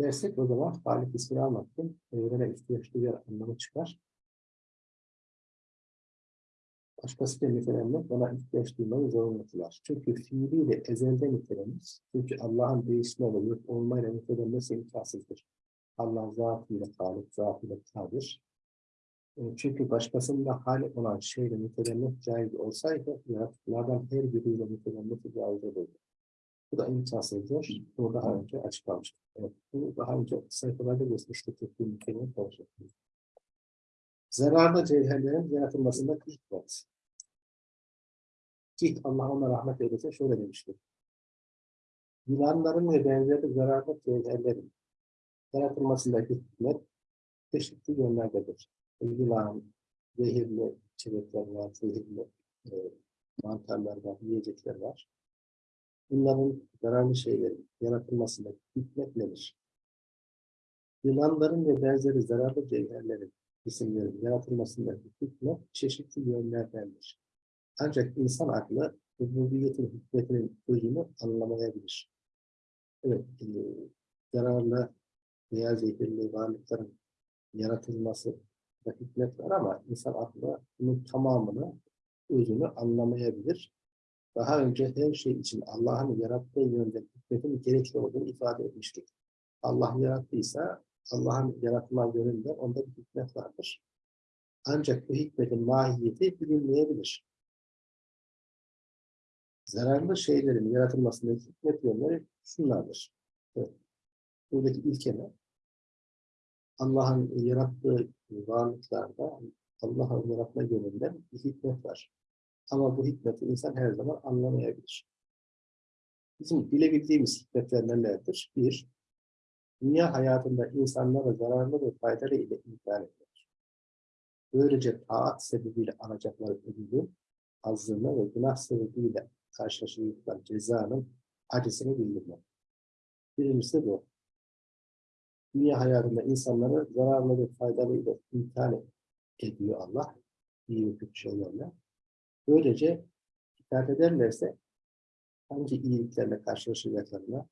dersek o zaman Halik ismini almak için evrene ihtiyaç duyar anlamı çıkar. Başkasıyla nitelenmek ona ihtiyaç duymayı zorunlu kılar. Çünkü fiiliyle ezelde nitelenir. Çünkü Allah'ın değişme ve yok olmayla nitelenmesi imkansızdır. Allah zatıyla Halik, zatıyla kadir. E, Çünkü başkasında hali olan şeyle nitelenmek caiz olsaydı, yaratıklardan her biriyle nitelenmesi caiz olurdu. Bu da imkansızdır. Bu daha önce açıklamıştık. Evet, bu daha önce sayfalarda geçmiştik. Tekli niteliğini konuşmuştuk. Zararlı cevherlerin yaratılmasında hikmet. Ki Allah ona rahmet eylesin şöyle demiştir. Yılanların ve benzeri zararlı cevherlerin yaratılmasındaki hikmet çeşitli yönlerdedir yılan, zehirli çelikler var, zehirli e, mantarlar var, yiyecekler var. Bunların zararlı şeylerin yaratılmasında hikmet nedir? Yılanların ve benzeri zararlı cevherlerin isimlerin yaratılmasındaki hikmet çeşitli yönlerdendir. Ancak insan aklı rububiyetin hikmetinin özünü anlamayabilir. Evet, e, zararlı veya zehirli varlıkların yaratılması da hikmet var ama insan aklı bunun tamamını, özünü anlamayabilir. Daha önce her şey için Allah'ın yarattığı yönde hikmetin gerekli olduğunu ifade etmiştik. Allah yarattıysa Allah'ın yaratma yönünde onda bir hikmet vardır. Ancak bu hikmetin mahiyeti bilinmeyebilir. Zararlı şeylerin yaratılmasındaki hikmet yönleri şunlardır. Evet. Buradaki ilkeme Allah'ın yarattığı varlıklarda Allah'ın yaratma yönünde bir hikmet var. Ama bu hikmeti insan her zaman anlamayabilir. Bizim bilebildiğimiz hikmetler nelerdir? Bir, dünya hayatında insanlara zararlı ve faydalı ile imtihan edilir. Böylece taat sebebiyle alacakları ödülü, azlığını ve günah sebebiyle karşılaşacakları cezanın acısını bildirmek. Birincisi bu. Dünya hayatında insanları zararlı ve faydalı ile imtihan ediyor Allah. İyi ve kötü şeylerle. Böylece dikkat ederlerse hangi iyiliklerle karşılaşacaklarına,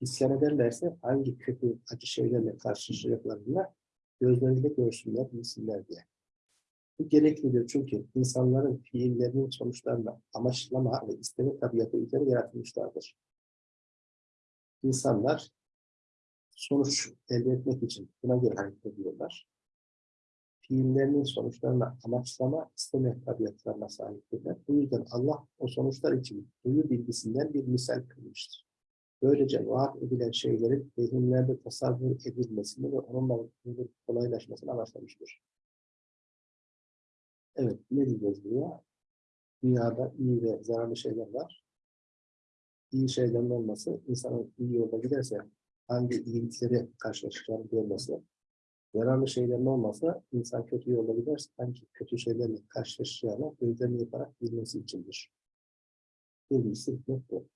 isyan ederlerse hangi kötü, acı şeylerle karşılaşacaklarına gözleriyle görsünler, bilsinler diye. Bu gereklidir çünkü insanların fiillerinin sonuçlarını amaçlama ve isteme tabiatı üzere yaratılmışlardır. İnsanlar sonuç elde etmek için buna göre hareket ediyorlar. Fiillerinin sonuçlarını amaçlama, isteme tabiatlarına sahiptirler. Bu yüzden Allah o sonuçlar için duyu bilgisinden bir misal kılmıştır. Böylece vaat edilen şeylerin zihinlerde tasavvur edilmesini ve onunla kolaylaşmasını amaçlamıştır. Evet, ne diyeceğiz buraya? Dünyada iyi ve zararlı şeyler var. İyi şeylerin olması, insanın iyi yolda giderse hangi iyilikleri karşılaşacağını görmesi, zararlı şeylerin olmasa insan kötü yolda giderse hangi kötü şeylerle karşılaşacağını gözlerini yaparak bilmesi içindir. Birincisi hikmet bu.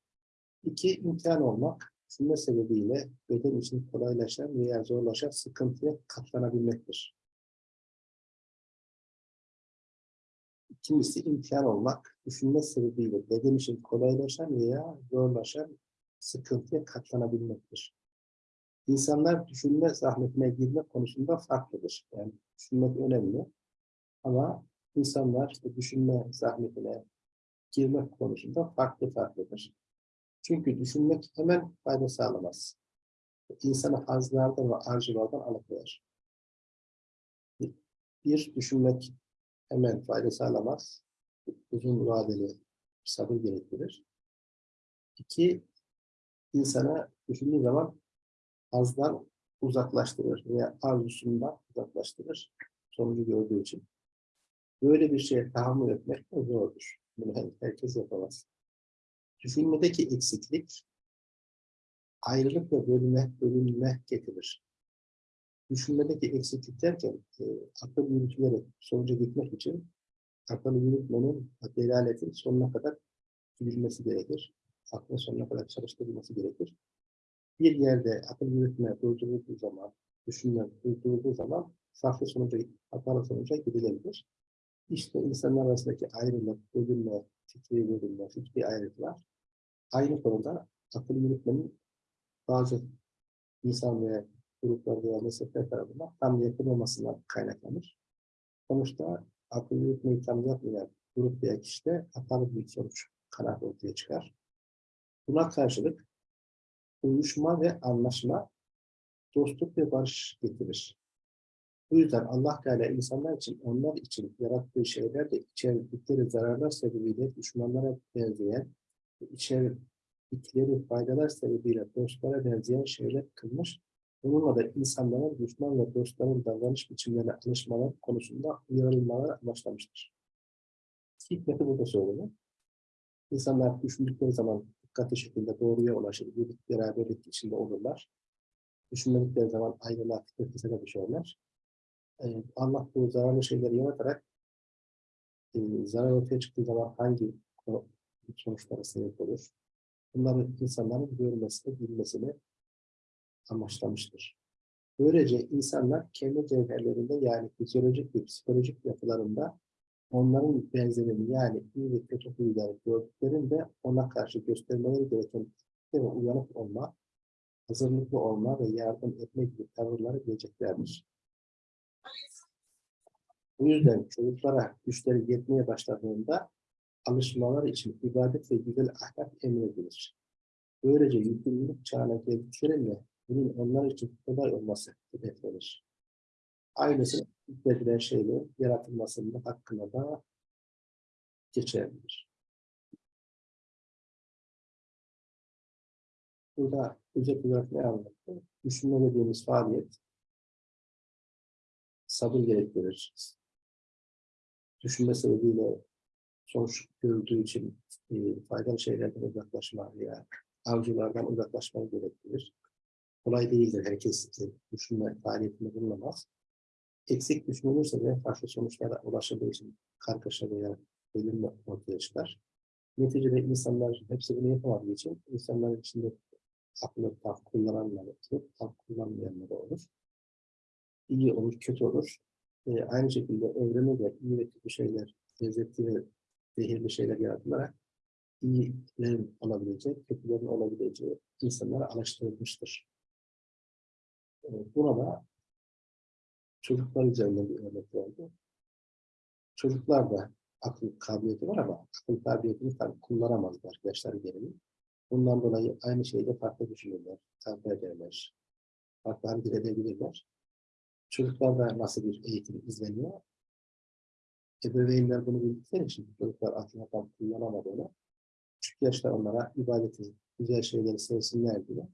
İki, imtihan olmak, düşünme sebebiyle beden için kolaylaşan veya zorlaşan sıkıntıya katlanabilmektir. İkincisi imtihan olmak, düşünme sebebiyle beden için kolaylaşan veya zorlaşan sıkıntıya katlanabilmektir. İnsanlar düşünme zahmetine girme konusunda farklıdır. Yani düşünmek önemli ama insanlar düşünme zahmetine girmek konusunda farklı farklıdır. Çünkü düşünmek hemen fayda sağlamaz. İnsanı hazlardan ve arzulardan alıkoyar. Bir, düşünmek hemen fayda sağlamaz. Uzun vadeli sabır gerektirir. İki, insana düşündüğü zaman azdan uzaklaştırır veya arzusundan uzaklaştırır sonucu gördüğü için. Böyle bir şeye tahammül etmek zordur. Bunu herkes yapamaz. Düşünmedeki eksiklik ayrılık ve bölünme, bölünme getirir. Düşünmedeki eksiklik derken e, akıl yürütülerek sonuca gitmek için akıl yürütmenin delaletin sonuna kadar gidilmesi gerekir. Aklın sonuna kadar çalıştırılması gerekir bir yerde akıl yürütme durdurulduğu zaman, düşünme durdurulduğu zaman farklı sonuca, hatalı sonuca gidilebilir. İşte insanlar arasındaki ayrılık, bölünme, fikri bölünme, fikri ayrılıklar aynı konuda akıl yürütmenin bazı insan ve gruplar veya mezhepler tarafından tam yapılmamasından kaynaklanır. Sonuçta akıl yürütmeyi tam yapmayan grup veya kişide hatalı bir sonuç kanaat ortaya çıkar. Buna karşılık uyuşma ve anlaşma, dostluk ve barış getirir. Bu yüzden Allah Teala insanlar için, onlar için yarattığı şeyler de içerdikleri zararlar sebebiyle düşmanlara benzeyen, içerdikleri faydalar sebebiyle dostlara benzeyen şeyler kılmış. Bununla da insanların düşman ve dostların davranış biçimlerine alışmalar konusunda uyarılmalar amaçlamıştır. Hikmeti burada söyleniyor. İnsanlar düşündükleri zaman dikkatli şekilde doğruya ulaşır, birlik beraberlik içinde olurlar. Düşünmedikleri zaman ayrılığa fıtırtısına düşerler. Ee, Allah bu zararlı şeyleri yaratarak e, zarar ortaya çıktığı zaman hangi sonuçlara sebep olur? Bunları insanların görmesini, bilmesini amaçlamıştır. Böylece insanlar kendi cevherlerinde yani fizyolojik ve psikolojik yapılarında onların benzerini yani iyi ve kötü huyları gördüklerinde ona karşı göstermeleri gereken ve uyanık olma, hazırlıklı olma ve yardım etme gibi tavırları bileceklerdir. Bu yüzden çocuklara güçleri yetmeye başladığında alışmaları için ibadet ve güzel ahlak emredilir. Böylece yükümlülük çağına geldiklerinde bunun onlar için kolay olması hedeflenir. Ailesine hükmedilen şeylerin yaratılmasının hakkında da geçerlidir. Burada özet olarak ne anlattı? Düşünme dediğimiz faaliyet sabır gerektirir. Düşünme sebebiyle sonuç görüldüğü için e, faydalı şeylerden uzaklaşma veya avcılardan uzaklaşmayı gerektirir. Kolay değildir. Herkes e, düşünme faaliyetinde bulunamaz. Eksik düşünülürse de farklı sonuçlara ulaşıldığı için kargaşa veya bölünme ortaya çıkar. Neticede insanlar hepsi bunu yapamadığı için insanların içinde aklı tam kullananlar olur, tam kullanmayanlar olur. İyi olur, kötü olur. E, aynı şekilde evrene de iyi ve kötü şeyler, lezzetli ve zehirli şeyler yaratılarak iyilerin olabileceği, kötülerin olabileceği insanlara alıştırılmıştır. E, buna da çocuklar üzerinde bir örnek verdi. Çocuklar da akıl kabiliyeti var ama akıl kabiliyetini tabii kullanamazlar yaşları gereği. Bundan dolayı aynı şeyde farklı düşünürler, farklı ederler, farklı hareket edebilirler. Çocuklarda nasıl bir eğitim izleniyor? Ebeveynler bunu bildikleri için çocuklar tam kullanamadığını, küçük yaşta onlara ibadeti, güzel şeyleri sevsinler diye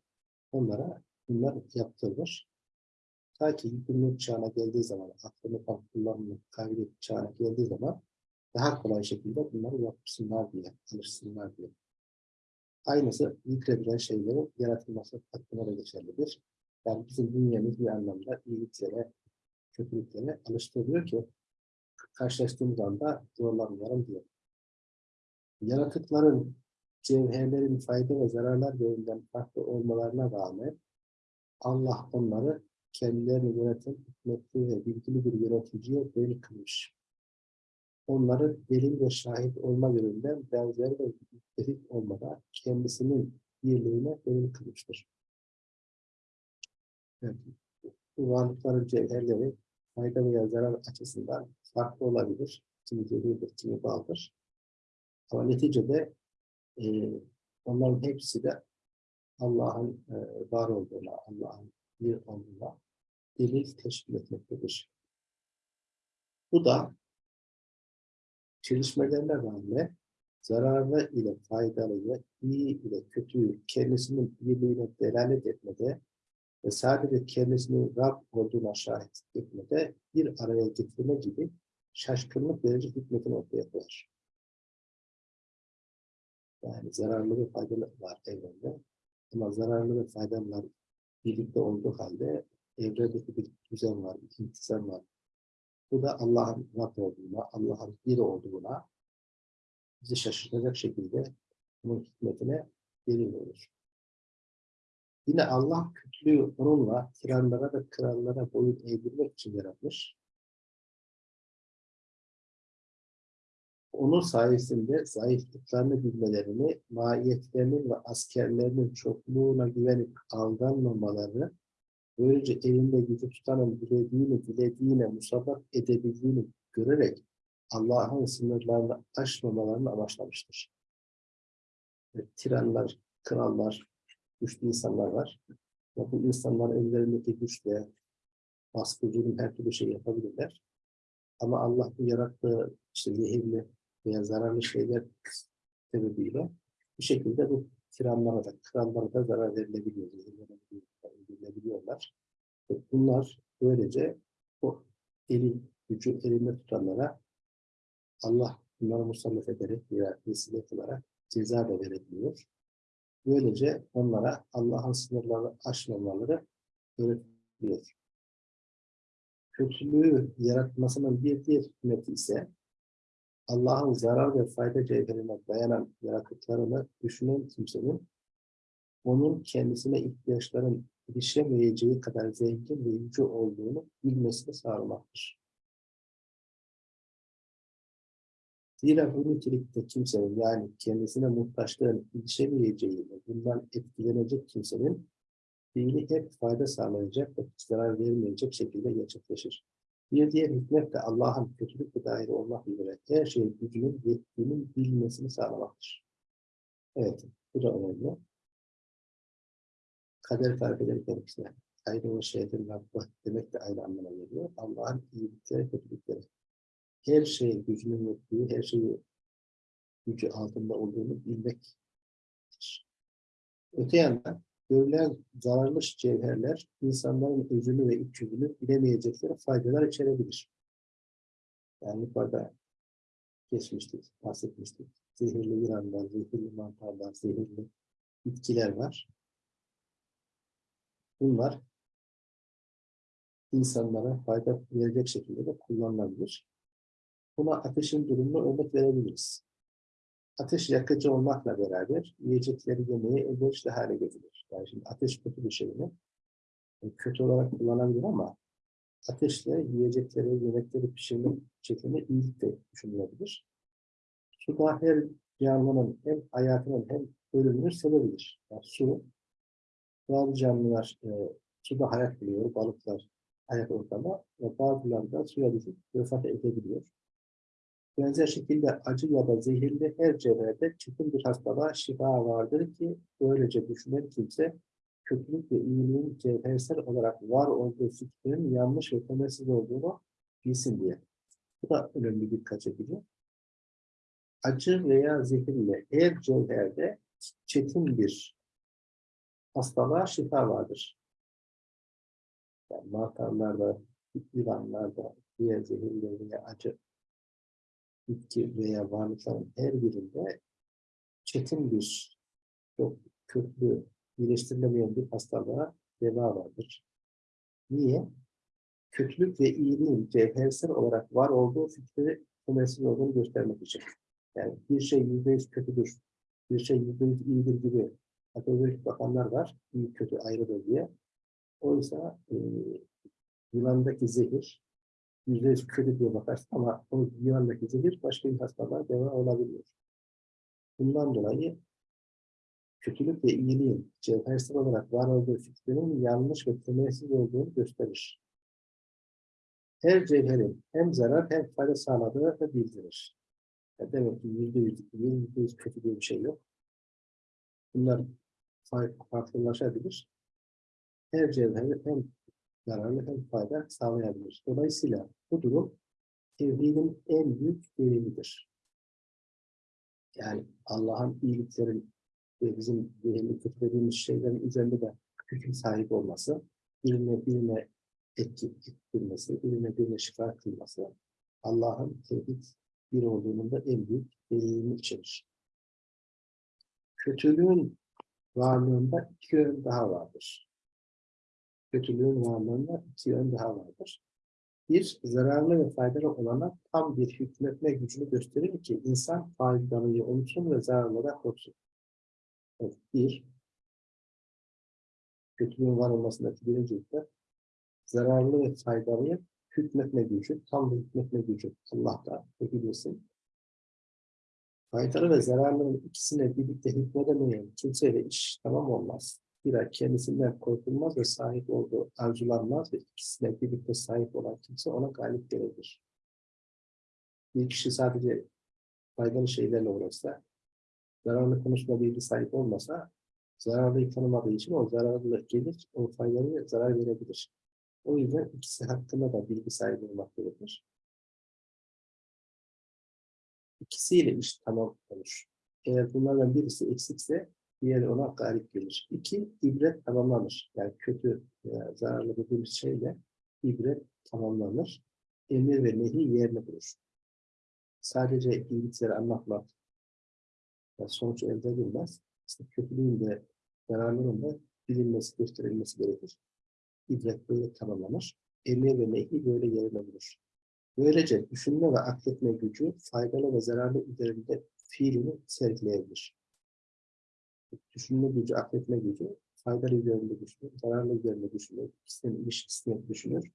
onlara bunlar yaptırılır. Ta ki günlük çağına geldiği zaman, aklını tam kullanma, kabiliyet çağına geldiği zaman daha kolay şekilde bunları yapsınlar diye, alışsınlar diye. Aynısı zikredilen şeylerin yaratılması hakkında da geçerlidir. Yani bizim dünyamız bir anlamda iyiliklere, kötülüklere alıştırılıyor ki karşılaştığımız anda zorlanmayalım diye. Yaratıkların, cevherlerin fayda ve zararlar yönünden farklı olmalarına rağmen Allah onları kendilerini yöneten hikmetli ve bilgili bir yöneticiye delil kılmış. Onları delil ve şahit olma yönünden benzer ve müttefik olmadan kendisinin birliğine delil kılmıştır. Evet. Bu varlıkların cevherleri fayda veya zarar açısından farklı olabilir. Kimi cebirdir, kimi baldır. Ama neticede e, onların hepsi de Allah'ın e, var olduğuna, Allah'ın bir olduğuna delil teşkil etmektedir. Bu da çelişmelerine rağmen zararlı ile faydalı, iyi ile kötüyü kendisinin birliğine delalet etmede ve sadece kendisinin Rab olduğuna şahit etmede bir araya getirme gibi şaşkınlık verici hikmetini ortaya koyar. Yani zararlı ve faydalı var evrende. Ama zararlı ve faydalılar birlikte olduğu halde evrendeki bir düzen var, bir intizam var. Bu da Allah'ın Rab olduğuna, Allah'ın bir olduğuna bizi şaşırtacak şekilde bunun hikmetine delil olur. Yine Allah kötülüğü onunla tiranlara ve krallara boyun eğdirmek için yaratmış. Onun sayesinde zayıflıklarını bilmelerini, mahiyetlerinin ve askerlerinin çokluğuna güvenip aldanmamalarını, böylece elinde gücü tutanın dilediğini dilediğine musabbak edebildiğini görerek Allah'ın sınırlarını aşmamalarını amaçlamıştır. Ve tiranlar, krallar, güçlü insanlar var. Ve bu insanların ellerindeki güçle baskıcının her türlü şey yapabilirler. Ama Allah bu yarattığı işte zehirli veya zararlı şeyler sebebiyle bir şekilde bu tiranlara da, krallara da zarar verilebiliyor, zehirlenebiliyorlar. Ve bunlar böylece o elin, gücü elinde tutanlara Allah bunları musallat ederek veya vesile kılarak ceza da verebiliyor. Böylece onlara Allah'ın sınırlarını aşmamaları öğretiliyor. Kötülüğü yaratmasının bir diğer hikmeti ise Allah'ın zarar ve fayda cevherine dayanan yaratıklarını düşünen kimsenin onun kendisine ihtiyaçların erişemeyeceği kadar zengin ve yüce olduğunu bilmesini sağlamaktır. Zira bu nitelikte kimsenin yani kendisine muhtaçlığın ilişemeyeceği ve bundan etkilenecek kimsenin fiili hep fayda sağlayacak ve zarar vermeyecek şekilde gerçekleşir. Bir diğer hikmet de Allah'ın kötülükle dair olmak üzere her şeyin gücünün yettiğinin bilmesini sağlamaktır. Evet, bu da önemli. Kader tarif ederken işte ayrı ve şeyden Rabbı demek de aynı anlamına geliyor. Allah'ın iyilikleri, kötülükleri her şeyin gücünün yettiği, her şeyi gücü altında olduğunu bilmek. Öte yandan görülen zararlı cevherler insanların özünü ve iç yüzünü bilemeyecekleri faydalar içerebilir. Yani yukarıda geçmiştik, bahsetmiştik. Zehirli yılanlar, zehirli mantarlar, zehirli bitkiler var. Bunlar insanlara fayda verecek şekilde de kullanılabilir. Buna ateşin durumunu örnek verebiliriz. Ateş yakıcı olmakla beraber yiyecekleri yemeye elverişli hale getirir. Yani şimdi ateş kötü bir şey mi? E, Kötü olarak kullanabilir ama ateşle yiyecekleri, yemekleri pişirme şeklinde iyilik de düşünülebilir. Suda her canlının hem hayatının hem ölümünü sevebilir. Yani su, bazı canlılar e, suda hayat buluyor, balıklar hayat ortamı ve bazıları da suya düşüp vefat edebiliyor. Benzer şekilde acı ya da zehirli her cevherde çetin bir hastalığa şifa vardır ki böylece düşünen kimse kötülük ve iyiliğin cevhersel olarak var olduğu fikrin yanlış ve temelsiz olduğunu bilsin diye. Bu da önemli dikkat çekici. Acı veya zehirli her cevherde çetin bir hastalığa şifa vardır. Yani mantarlarda, yılanlarda, diğer zehirli veya acı bitki veya varlıkların her birinde çetin bir, çok köklü, iyileştirilemeyen bir hastalığa deva vardır. Niye? Kötülük ve iyiliğin cevhersel olarak var olduğu fikri temelsiz olduğunu göstermek için. Yani bir şey yüzde yüz kötüdür, bir şey yüzde yüz iyidir gibi kategorik bakanlar var, iyi kötü ayrıdır diye. Oysa e, yılandaki zehir yüzde yüz kötü diye bakarsın ama o yılandaki zehir başka bir hastalığa deva olabiliyor. Bundan dolayı kötülük ve iyiliğin cevhersel olarak var olduğu fikrinin yanlış ve temelsiz olduğunu gösterir. Her cevherin hem zarar hem fayda sağladığı da bildirir. Yani demek ki yüzde yüz iyi, yüz kötü diye bir şey yok. Bunlar fark- farklılaşabilir. Her cevher hem zararlı hem fayda sağlayabilir. Dolayısıyla bu durum tevhidin en büyük delilidir. Yani Allah'ın iyiliklerin ve bizim değerli kötülediğimiz şeylerin üzerinde de hüküm sahip olması, birine birine etki ettirmesi, birine birine şifa kılması, Allah'ın tevhid bir olduğunun da en büyük delilini içerir. Kötülüğün varlığında iki yön daha vardır. Kötülüğün varlığında iki yön daha vardır. Bir, zararlı ve faydalı olana tam bir hükmetme gücünü gösterir ki insan faydalıyı unutsun ve zararlıdan korksun. Evet, bir, kötülüğün var olmasındaki birinci hükmet, zararlı ve faydalı hükmetme gücü, tam bir hükmetme gücü Allah'ta bilirsin. Faydalı ve zararlının ikisine birlikte hükmedemeyen kimseyle iş tamam olmaz. Zira kendisinden korkulmaz ve sahip olduğu arzulanmaz ve ikisine birlikte sahip olan kimse ona galip gelebilir. Bir kişi sadece faydalı şeylerle uğraşsa, zararlı konusunda bilgi sahip olmasa, zararlıyı tanımadığı için o zararlı gelir, o faydalı zarar verebilir. O yüzden ikisi hakkında da bilgi sahibi olmak gerekir. İkisiyle iş tamam olur. Eğer bunlardan birisi eksikse diğeri ona galip gelir. İki, ibret tamamlanır. Yani kötü veya zararlı dediğimiz şeyle ibret tamamlanır. Emir ve nehi yerine bulur. Sadece iyilikleri anlatmak yani sonuç elde edilmez. İşte kötülüğün de zararlının da bilinmesi, gösterilmesi gerekir. İbret böyle tamamlanır. Emir ve nehi böyle yerine bulur. Böylece düşünme ve akletme gücü faydalı ve zararlı üzerinde fiilini sergileyebilir. Düşünme gücü, akletme gücü faydalı üzerinde düşünür, zararlı üzerinde düşünür, ikisinin ilişkisini düşünür.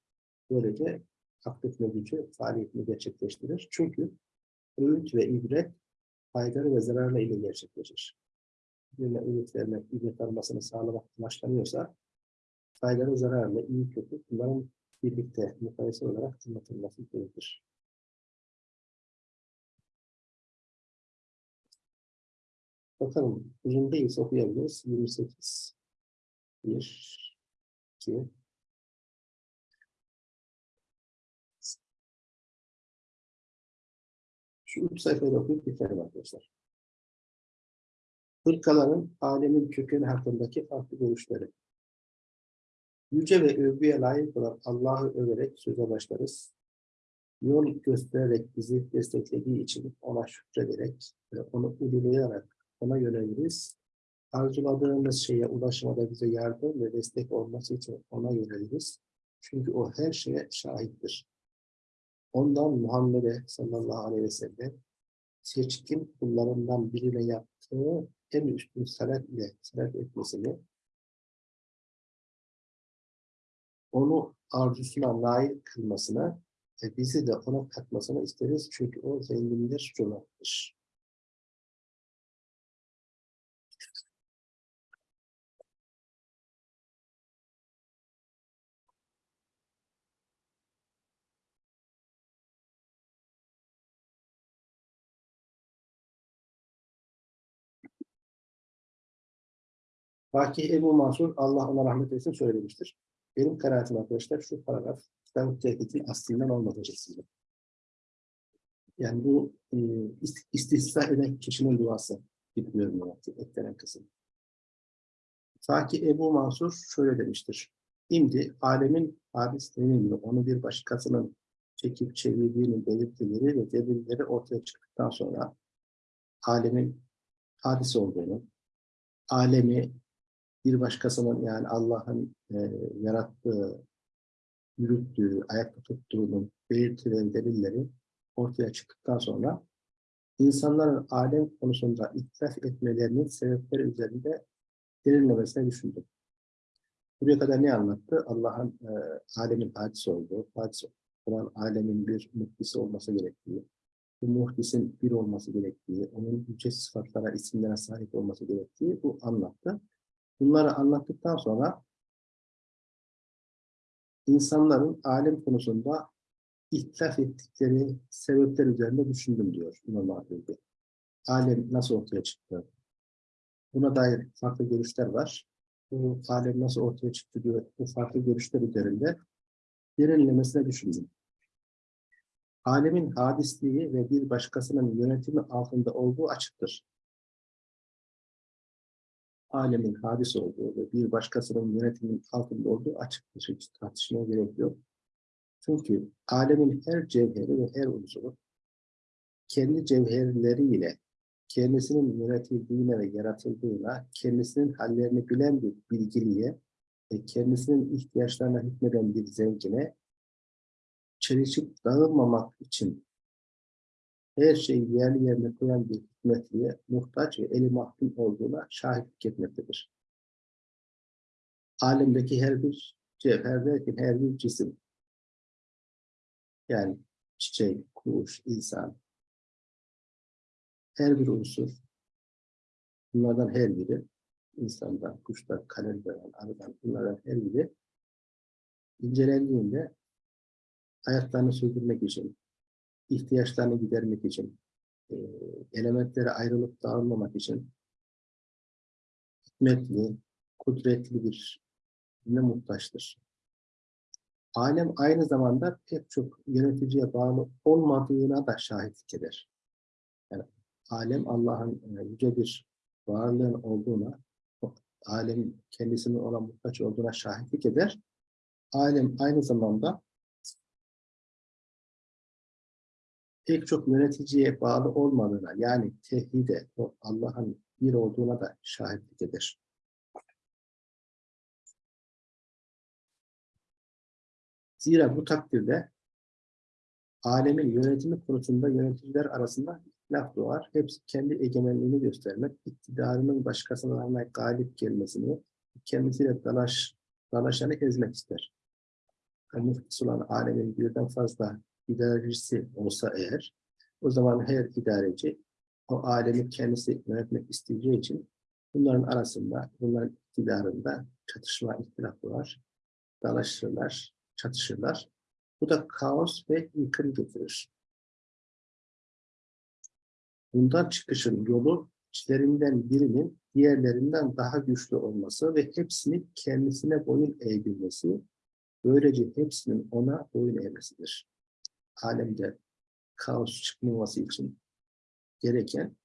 Böylece akletme gücü faaliyetini gerçekleştirir. Çünkü öğüt ve ibret faydalı ve zararlı ile gerçekleşir. Birine öğüt vermek, ibret almasını sağlamak amaçlanıyorsa faydalı, zararlı, iyi, kötü bunların birlikte mukayese olarak anlatılması gerekir. Bakalım uzun değilse okuyabiliriz. 28 1 2 Şu üç sayfayı okuyup bitirelim arkadaşlar. Fırkaların alemin kökeni hakkındaki farklı görüşleri. Yüce ve övgüye layık olan Allah'ı överek söze başlarız. Yol göstererek bizi desteklediği için ona şükrederek ve onu uygulayarak ona yöneliriz. Arzuladığımız şeye ulaşmada bize yardım ve destek olması için ona yöneliriz. Çünkü o her şeye şahittir. Ondan Muhammed'e sallallahu aleyhi ve sellem seçkin kullarından birine yaptığı en üstün salat ile salat etmesini onu arzusuna layık kılmasına ve bizi de ona katmasını isteriz. Çünkü o zengindir, cömerttir. Fakih Ebu Mansur, Allah ona rahmet eylesin söylemiştir. Benim kanaatim arkadaşlar şu paragraf kitap tehdidin aslinden olmadıcısıdır. Yani bu e, ist- istisna eden kişinin duası gibi görünüyor eklenen kısım. Fakih Ebu Mansur şöyle demiştir. Şimdi alemin hadislerinin onu bir başkasının çekip çevirdiğinin belirtileri ve delilleri ortaya çıktıktan sonra alemin hadis olduğunu, alemi bir başkasının yani Allah'ın e, yarattığı, yürüttüğü, ayakta tuttuğunun belirtileri, delilleri ortaya çıktıktan sonra insanların alem konusunda itiraf etmelerinin sebepleri üzerinde derinlemesine düşündüm. Buraya kadar ne anlattı? Allah'ın e, alemin hadisi olduğu, hadis olan alemin bir muhtisi olması gerektiği, bu muhdisin bir olması gerektiği, onun yüce sıfatlara, isimlere sahip olması gerektiği bu anlattı. Bunları anlattıktan sonra insanların alem konusunda ihtilaf ettikleri sebepler üzerinde düşündüm diyor İmam Hatip'e. Alem nasıl ortaya çıktı? Buna dair farklı görüşler var. Bu alem nasıl ortaya çıktı diyor. Bu farklı görüşler üzerinde derinlemesine düşündüm. Alemin hadisliği ve bir başkasının yönetimi altında olduğu açıktır alemin hadis olduğu ve bir başkasının yönetimin altında olduğu açıktır. Hiç tartışmaya gerek yok. Çünkü alemin her cevheri ve her unsuru kendi cevherleriyle kendisinin yönetildiğine ve yaratıldığına, kendisinin hallerini bilen bir bilgiliye ve kendisinin ihtiyaçlarına hükmeden bir zengine çelişip dağılmamak için her şeyi yerli yerine koyan bir hikmetliye muhtaç ve eli mahkum olduğuna şahitlik etmektedir. Alemdeki her bir cevher derken her bir cisim, yani çiçek, kuş, insan, her bir unsur, bunlardan her biri, insandan, kuştan, kalemden, arıdan, bunlardan her biri incelendiğinde hayatlarını sürdürmek için, ihtiyaçlarını gidermek için, e, elementlere ayrılıp dağılmamak için hikmetli, kudretli bir ne muhtaçtır. Alem aynı zamanda pek çok yöneticiye bağlı olmadığına da şahitlik eder. Yani alem Allah'ın e, yüce bir varlığın olduğuna, alem kendisinin ona muhtaç olduğuna şahitlik eder. Alem aynı zamanda pek çok yöneticiye bağlı olmadığına yani tevhide, Allah'ın bir olduğuna da şahitlik eder. Zira bu takdirde alemin yönetimi konusunda yöneticiler arasında laf doğar. Hepsi kendi egemenliğini göstermek, iktidarının başkasına galip gelmesini, kendisiyle dalaş, dalaşanı ezmek ister. Yani muhtis olan alemin birden fazla idarecisi olsa eğer, o zaman her idareci o alemi kendisi yönetmek isteyeceği için bunların arasında, bunların iktidarında çatışma, ihtilaf var. Dalaşırlar, çatışırlar. Bu da kaos ve yıkım getirir. Bundan çıkışın yolu içlerinden birinin diğerlerinden daha güçlü olması ve hepsini kendisine boyun eğdirmesi, böylece hepsinin ona boyun eğmesidir alemde kaos çıkmaması için gereken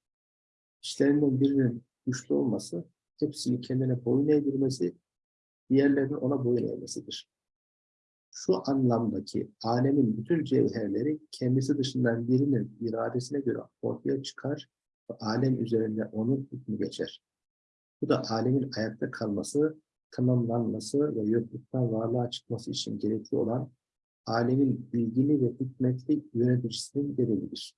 işlerinden birinin güçlü olması, hepsini kendine boyun eğdirmesi, diğerlerinin ona boyun eğmesidir. Şu anlamdaki alemin bütün cevherleri kendisi dışından birinin iradesine göre ortaya çıkar ve alem üzerinde onun hükmü geçer. Bu da alemin ayakta kalması, tamamlanması ve yokluktan varlığa çıkması için gerekli olan alemin bilgili ve hikmetli yöneticisinin delilidir.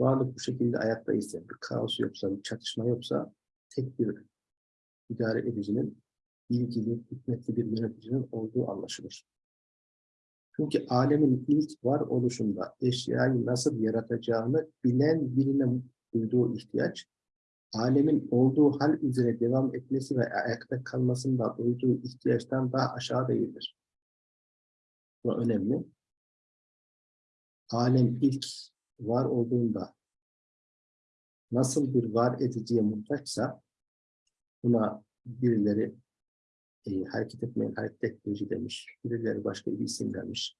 Varlık bu şekilde ayakta ise, bir kaos yoksa, bir çatışma yoksa tek bir idare edicinin bilgili, hikmetli bir yöneticinin olduğu anlaşılır. Çünkü alemin ilk var oluşunda eşyayı nasıl yaratacağını bilen birine duyduğu ihtiyaç, alemin olduğu hal üzere devam etmesi ve ayakta kalmasında duyduğu ihtiyaçtan daha aşağı değildir. Bu önemli. Alem ilk var olduğunda nasıl bir var ediciye muhtaçsa buna birileri e, hareket etmeyen hareket etmeci demiş. Birileri başka bir isim vermiş.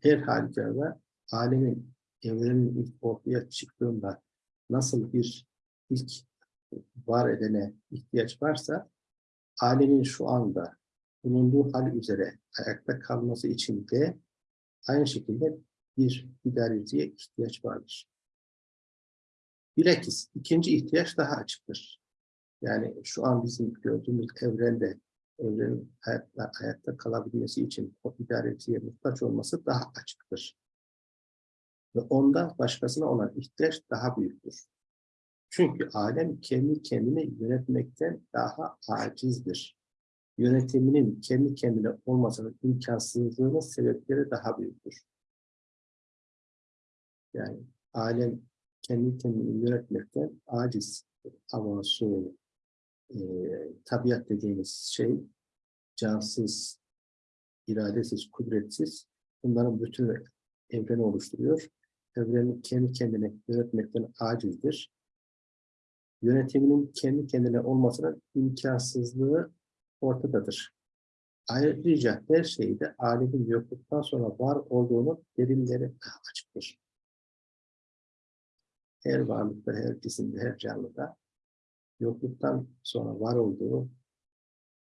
Her halükarda alemin evrenin ilk ortaya çıktığında nasıl bir ilk var edene ihtiyaç varsa alemin şu anda bulunduğu hal üzere ayakta kalması için de aynı şekilde bir idareciye ihtiyaç vardır. Bilakis ikinci ihtiyaç daha açıktır. Yani şu an bizim gördüğümüz evrende evrenin hayatta, hayatta kalabilmesi için o idareciye muhtaç olması daha açıktır. Ve onda başkasına olan ihtiyaç daha büyüktür. Çünkü alem kendi kendini yönetmekten daha acizdir. Yönetiminin kendi kendine olmasının imkansızlığının sebepleri daha büyüktür. Yani alem kendi kendini yönetmekten aciz. Ama su, e, tabiat dediğimiz şey cansız, iradesiz, kudretsiz bunların bütün evreni oluşturuyor. Evrenin kendi kendine yönetmekten acizdir. Yönetiminin kendi kendine olmasının imkansızlığı ortadadır. Ayrıca her şeyde alemin yokluktan sonra var olduğunu derinleri daha açıktır. Her varlıkta, her cisimde, her canlıda yokluktan sonra var olduğu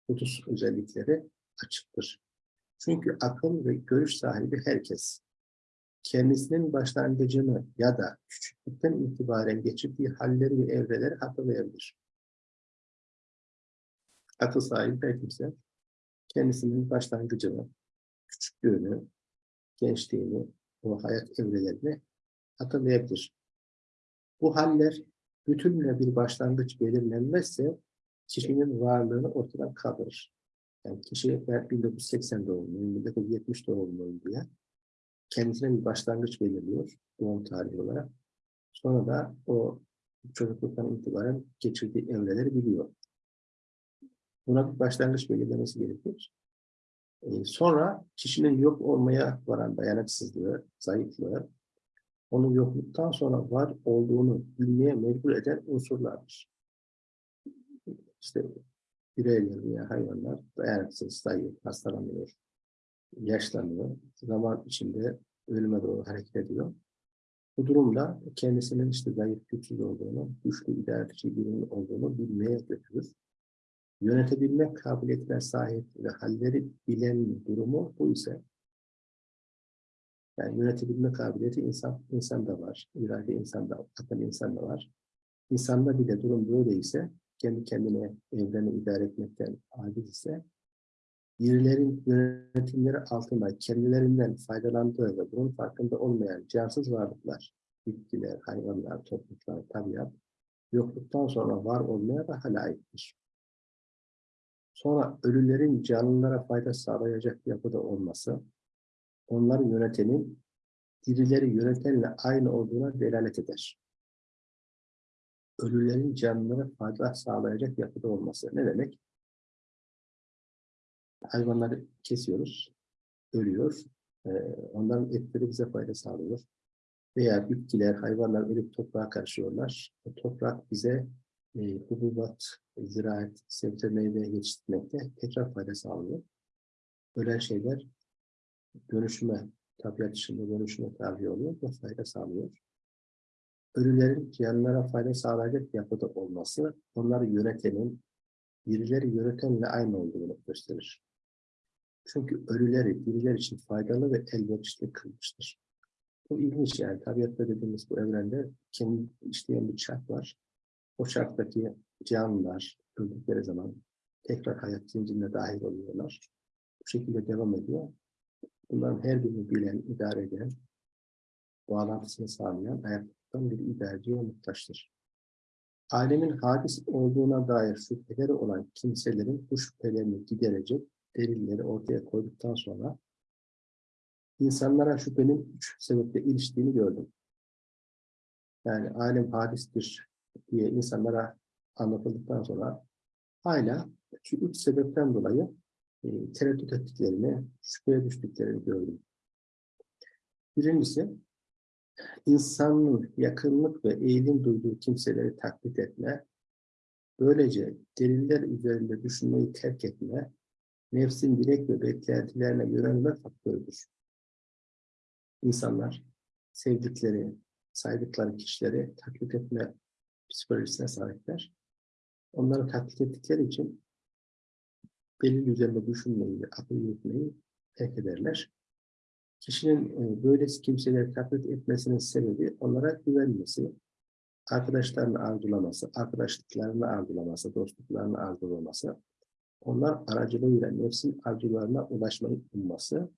husus özellikleri açıktır. Çünkü akıl ve görüş sahibi herkes kendisinin başlangıcını ya da küçüklükten itibaren geçirdiği halleri ve evreleri hatırlayabilir. Akıl sahibi her kimse kendisinin başlangıcını, küçüklüğünü, gençliğini, o hayat evrelerini hatırlayabilir. Bu haller bütünle bir başlangıç belirlenmezse kişinin varlığını ortadan kaldırır. Yani kişi ben 1980 doğumluyum, 1970 doğumluyum diye kendisine bir başlangıç belirliyor doğum tarihi olarak. Sonra da o çocukluktan itibaren geçirdiği evreleri biliyor. Buna bir başlangıç belirlemesi gerekir. Ee, sonra kişinin yok olmaya varan dayanıksızlığı, zayıflığı, onun yokluktan sonra var olduğunu bilmeye mecbur eden unsurlardır. İşte bireyler veya hayvanlar dayanıksız, zayıf, hastalanıyor, yaşlanıyor, zaman içinde ölüme doğru hareket ediyor. Bu durumda kendisinin işte zayıf, güçsüz olduğunu, güçlü idareci birinin olduğunu bilmeye götürür. Yönetebilme kabiliyetine sahip ve halleri bilen durumu bu ise yani yönetebilme kabiliyeti insan, insanda var. İrade insanda, akıl insanda var. İnsanda bile durum böyleyse, kendi kendine evreni idare etmekten aciz ise, birilerin yönetimleri altında kendilerinden faydalandığı ve bunun farkında olmayan cansız varlıklar, bitkiler, hayvanlar, topluluklar, tabiat, yokluktan sonra var olmaya daha layıktır. Sonra ölülerin canlılara fayda sağlayacak yapıda olması, onların yönetenin dirileri yönetenle aynı olduğuna delalet eder. Ölülerin canlılara fayda sağlayacak yapıda olması ne demek? Hayvanları kesiyoruz, ölüyor. Ee, onların etleri bize fayda sağlıyor. Veya bitkiler, hayvanlar ölüp toprağa karışıyorlar. O toprak bize e, hububat, ziraat, sebze meyve yetiştirmekte tekrar fayda sağlıyor. Ölen şeyler dönüşüme, tabiat içinde dönüşüme tabi oluyor ve fayda sağlıyor. ölülerin canlılara fayda sağlayacak yapıda olması, onları yönetenin, birileri yönetenle aynı olduğunu gösterir. Çünkü ölüleri birileri için faydalı ve elverişli kılmıştır. Bu ilginç yani. Tabiatta dediğimiz bu evrende kendi işleyen bir çark var. O çarktaki canlılar öldükleri zaman tekrar hayat zincirine dahil oluyorlar. Bu şekilde devam ediyor. Bunların her birini bilen, idare eden, bağlantısını sağlayan ayaktan bir idareciye muhtaçtır. Alemin hadis olduğuna dair şüpheleri olan kimselerin bu şüphelerini giderecek delilleri ortaya koyduktan sonra insanlara şüphenin üç sebeple iliştiğini gördüm. Yani alem hadistir diye insanlara anlatıldıktan sonra hala şu üç sebepten dolayı e, tereddüt ettiklerini, şüpheye düştüklerini gördüm. Birincisi, insanın yakınlık ve eğilim duyduğu kimseleri taklit etme, böylece deliller üzerinde düşünmeyi terk etme, nefsin dilek ve beklentilerine yönelme faktörüdür. İnsanlar sevdikleri, saydıkları kişileri taklit etme psikolojisine sahipler. Onları taklit ettikleri için delil üzerinde düşünmeyi, akıl yürütmeyi terk ederler. Kişinin e, böyle kimseleri taklit etmesinin sebebi onlara güvenmesi, arkadaşlarını arzulaması, arkadaşlıklarını arzulaması, dostluklarını arzulaması, onlar aracılığıyla nefsin arzularına ulaşmayı umması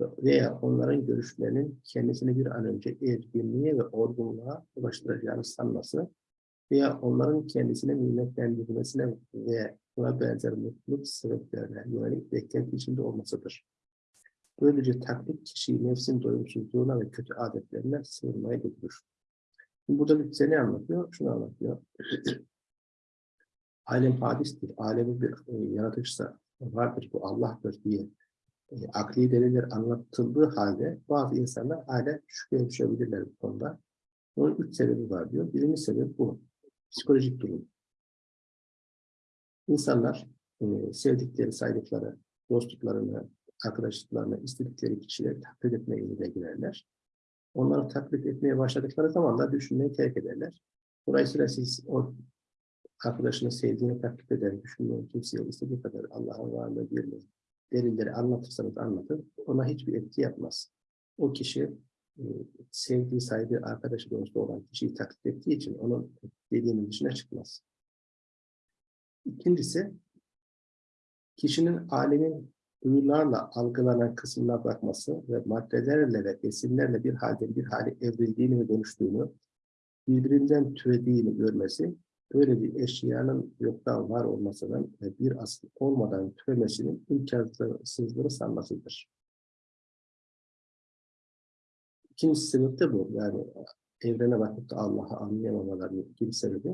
veya onların görüşlerinin kendisini bir an önce erginliğe ve olgunluğa ulaştıracağını sanması veya onların kendisine nimetlendirmesine ve buna benzer mutluluk sebeplerine yönelik beklenti içinde olmasıdır. Böylece taklit kişiyi nefsin doyumsuzluğuna ve kötü adetlerine sığınmaya götürür. Şimdi burada bize ne anlatıyor? Şunu anlatıyor. *clears throat* Alem hadistir. Alemin bir e, yaratıcısı vardır. Bu Allah'tır diye e, akli deliller anlatıldığı halde bazı insanlar hala şüpheye düşebilirler bu konuda. Bunun üç sebebi var diyor. Birinci sebep bu. Psikolojik durum. İnsanlar e, sevdikleri, saydıkları, dostluklarını, arkadaşlıklarını, istedikleri kişileri taklit etmeye yoluna girerler. Onları taklit etmeye başladıkları zaman da düşünmeyi terk ederler. Dolayısıyla siz o arkadaşını sevdiğini taklit eder, düşünmeyen kimseye istediği kadar Allah'ın varlığı birliği, delilleri anlatırsanız anlatın, ona hiçbir etki yapmaz. O kişi sevdiği, saydığı arkadaşı dostu olan kişiyi taklit ettiği için onun dediğinin dışına çıkmaz. İkincisi, kişinin alemin duyularla algılanan kısmına bakması ve maddelerle ve besinlerle bir halde bir hale evrildiğini ve dönüştüğünü, birbirinden türediğini görmesi, böyle bir eşyanın yoktan var olmasının ve bir asıl olmadan türemesinin imkansızlığını sanmasıdır. İkincisi sebep de bu. Yani evrene bakıp da Allah'ı anlayamamalarının ikinci sebebi.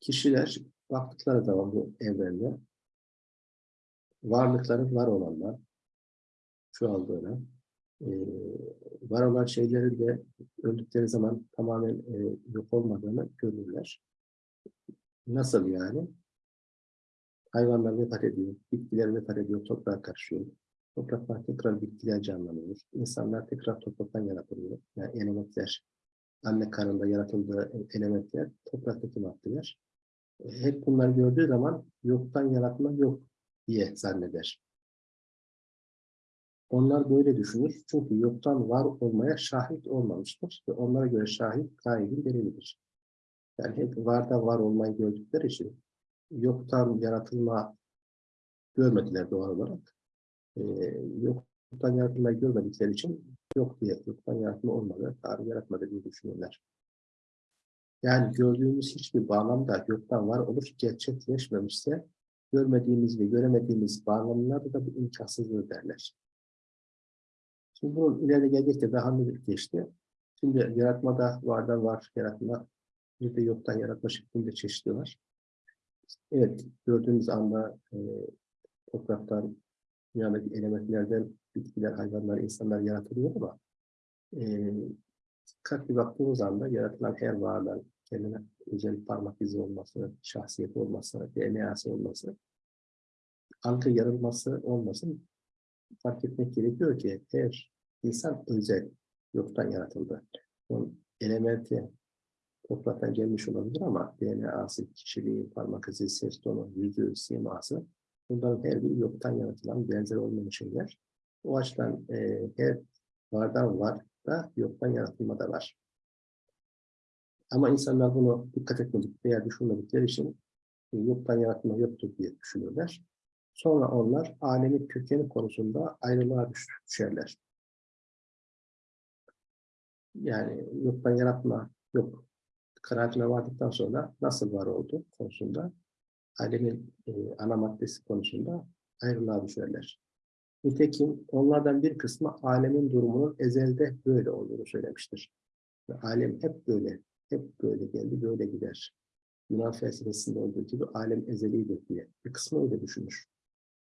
Kişiler baktıkları zaman bu evrende varlıkların var olanlar çoğaldığına, e, var olan şeylerin de öldükleri zaman tamamen e, yok olmadığını görürler. Nasıl yani? Hayvanlar vefat ediyor, bitkiler vefat ediyor, toprağa karışıyor. Topraklar tekrar bitkiler canlanıyor. İnsanlar tekrar topraktan yaratılıyor. Yani elementler, anne karnında yaratıldığı elementler, topraktaki maddeler. Hep bunları gördüğü zaman yoktan yaratma yok diye zanneder. Onlar böyle düşünür. Çünkü yoktan var olmaya şahit olmamıştır. Ve onlara göre şahit gaibin delilidir. Yani hep varda var olmayı gördükleri için yoktan yaratılma görmediler doğal olarak. Ee, yoktan yaratılmayı görmedikleri için yok diye, yoktan yaratma olmadı, Tanrı yaratmadı diye düşünürler. Yani gördüğümüz hiçbir bağlamda yoktan var oluş gerçekleşmemişse görmediğimiz ve göremediğimiz bağlamlarda da bu imkansızlığı derler. Şimdi bunun ileri gelecekte daha net geçti. Şimdi yaratmada vardan var yaratma, bir de yoktan yaratma şeklinde çeşitli var. Evet, gördüğümüz anda e, topraktan, dünyadaki elementlerden bitkiler, hayvanlar, insanlar yaratılıyor ama e, dikkatli baktığımız anda yaratılan her varlığın kendine özel parmak izi olması, şahsiyeti olması, DNA'sı olması, algı yarılması olmasın fark etmek gerekiyor ki her insan özel, yoktan yaratıldı. Son elementi topraktan gelmiş olabilir ama DNA'sı, kişiliği, parmak izi, ses tonu, yüzü, siması bunların her biri yoktan yaratılan benzer olmayan şeyler. O açıdan e, her vardan var da yoktan yaratılma da var. Ama insanlar bunu dikkat etmedik veya düşünmedikleri için e, yoktan yaratma yoktur diye düşünürler. Sonra onlar alemin kökeni konusunda ayrılığa düş- düşerler. Yani yoktan yaratma yok kanaatine vardıktan sonra nasıl var oldu konusunda alemin e, ana maddesi konusunda ayrılığa düşerler. Nitekim onlardan bir kısmı alemin durumunun ezelde böyle olduğunu söylemiştir. Ve alem hep böyle, hep böyle geldi, böyle gider. Yunan felsefesinde olduğu gibi alem ezelidir diye. Bir kısmı öyle düşünür.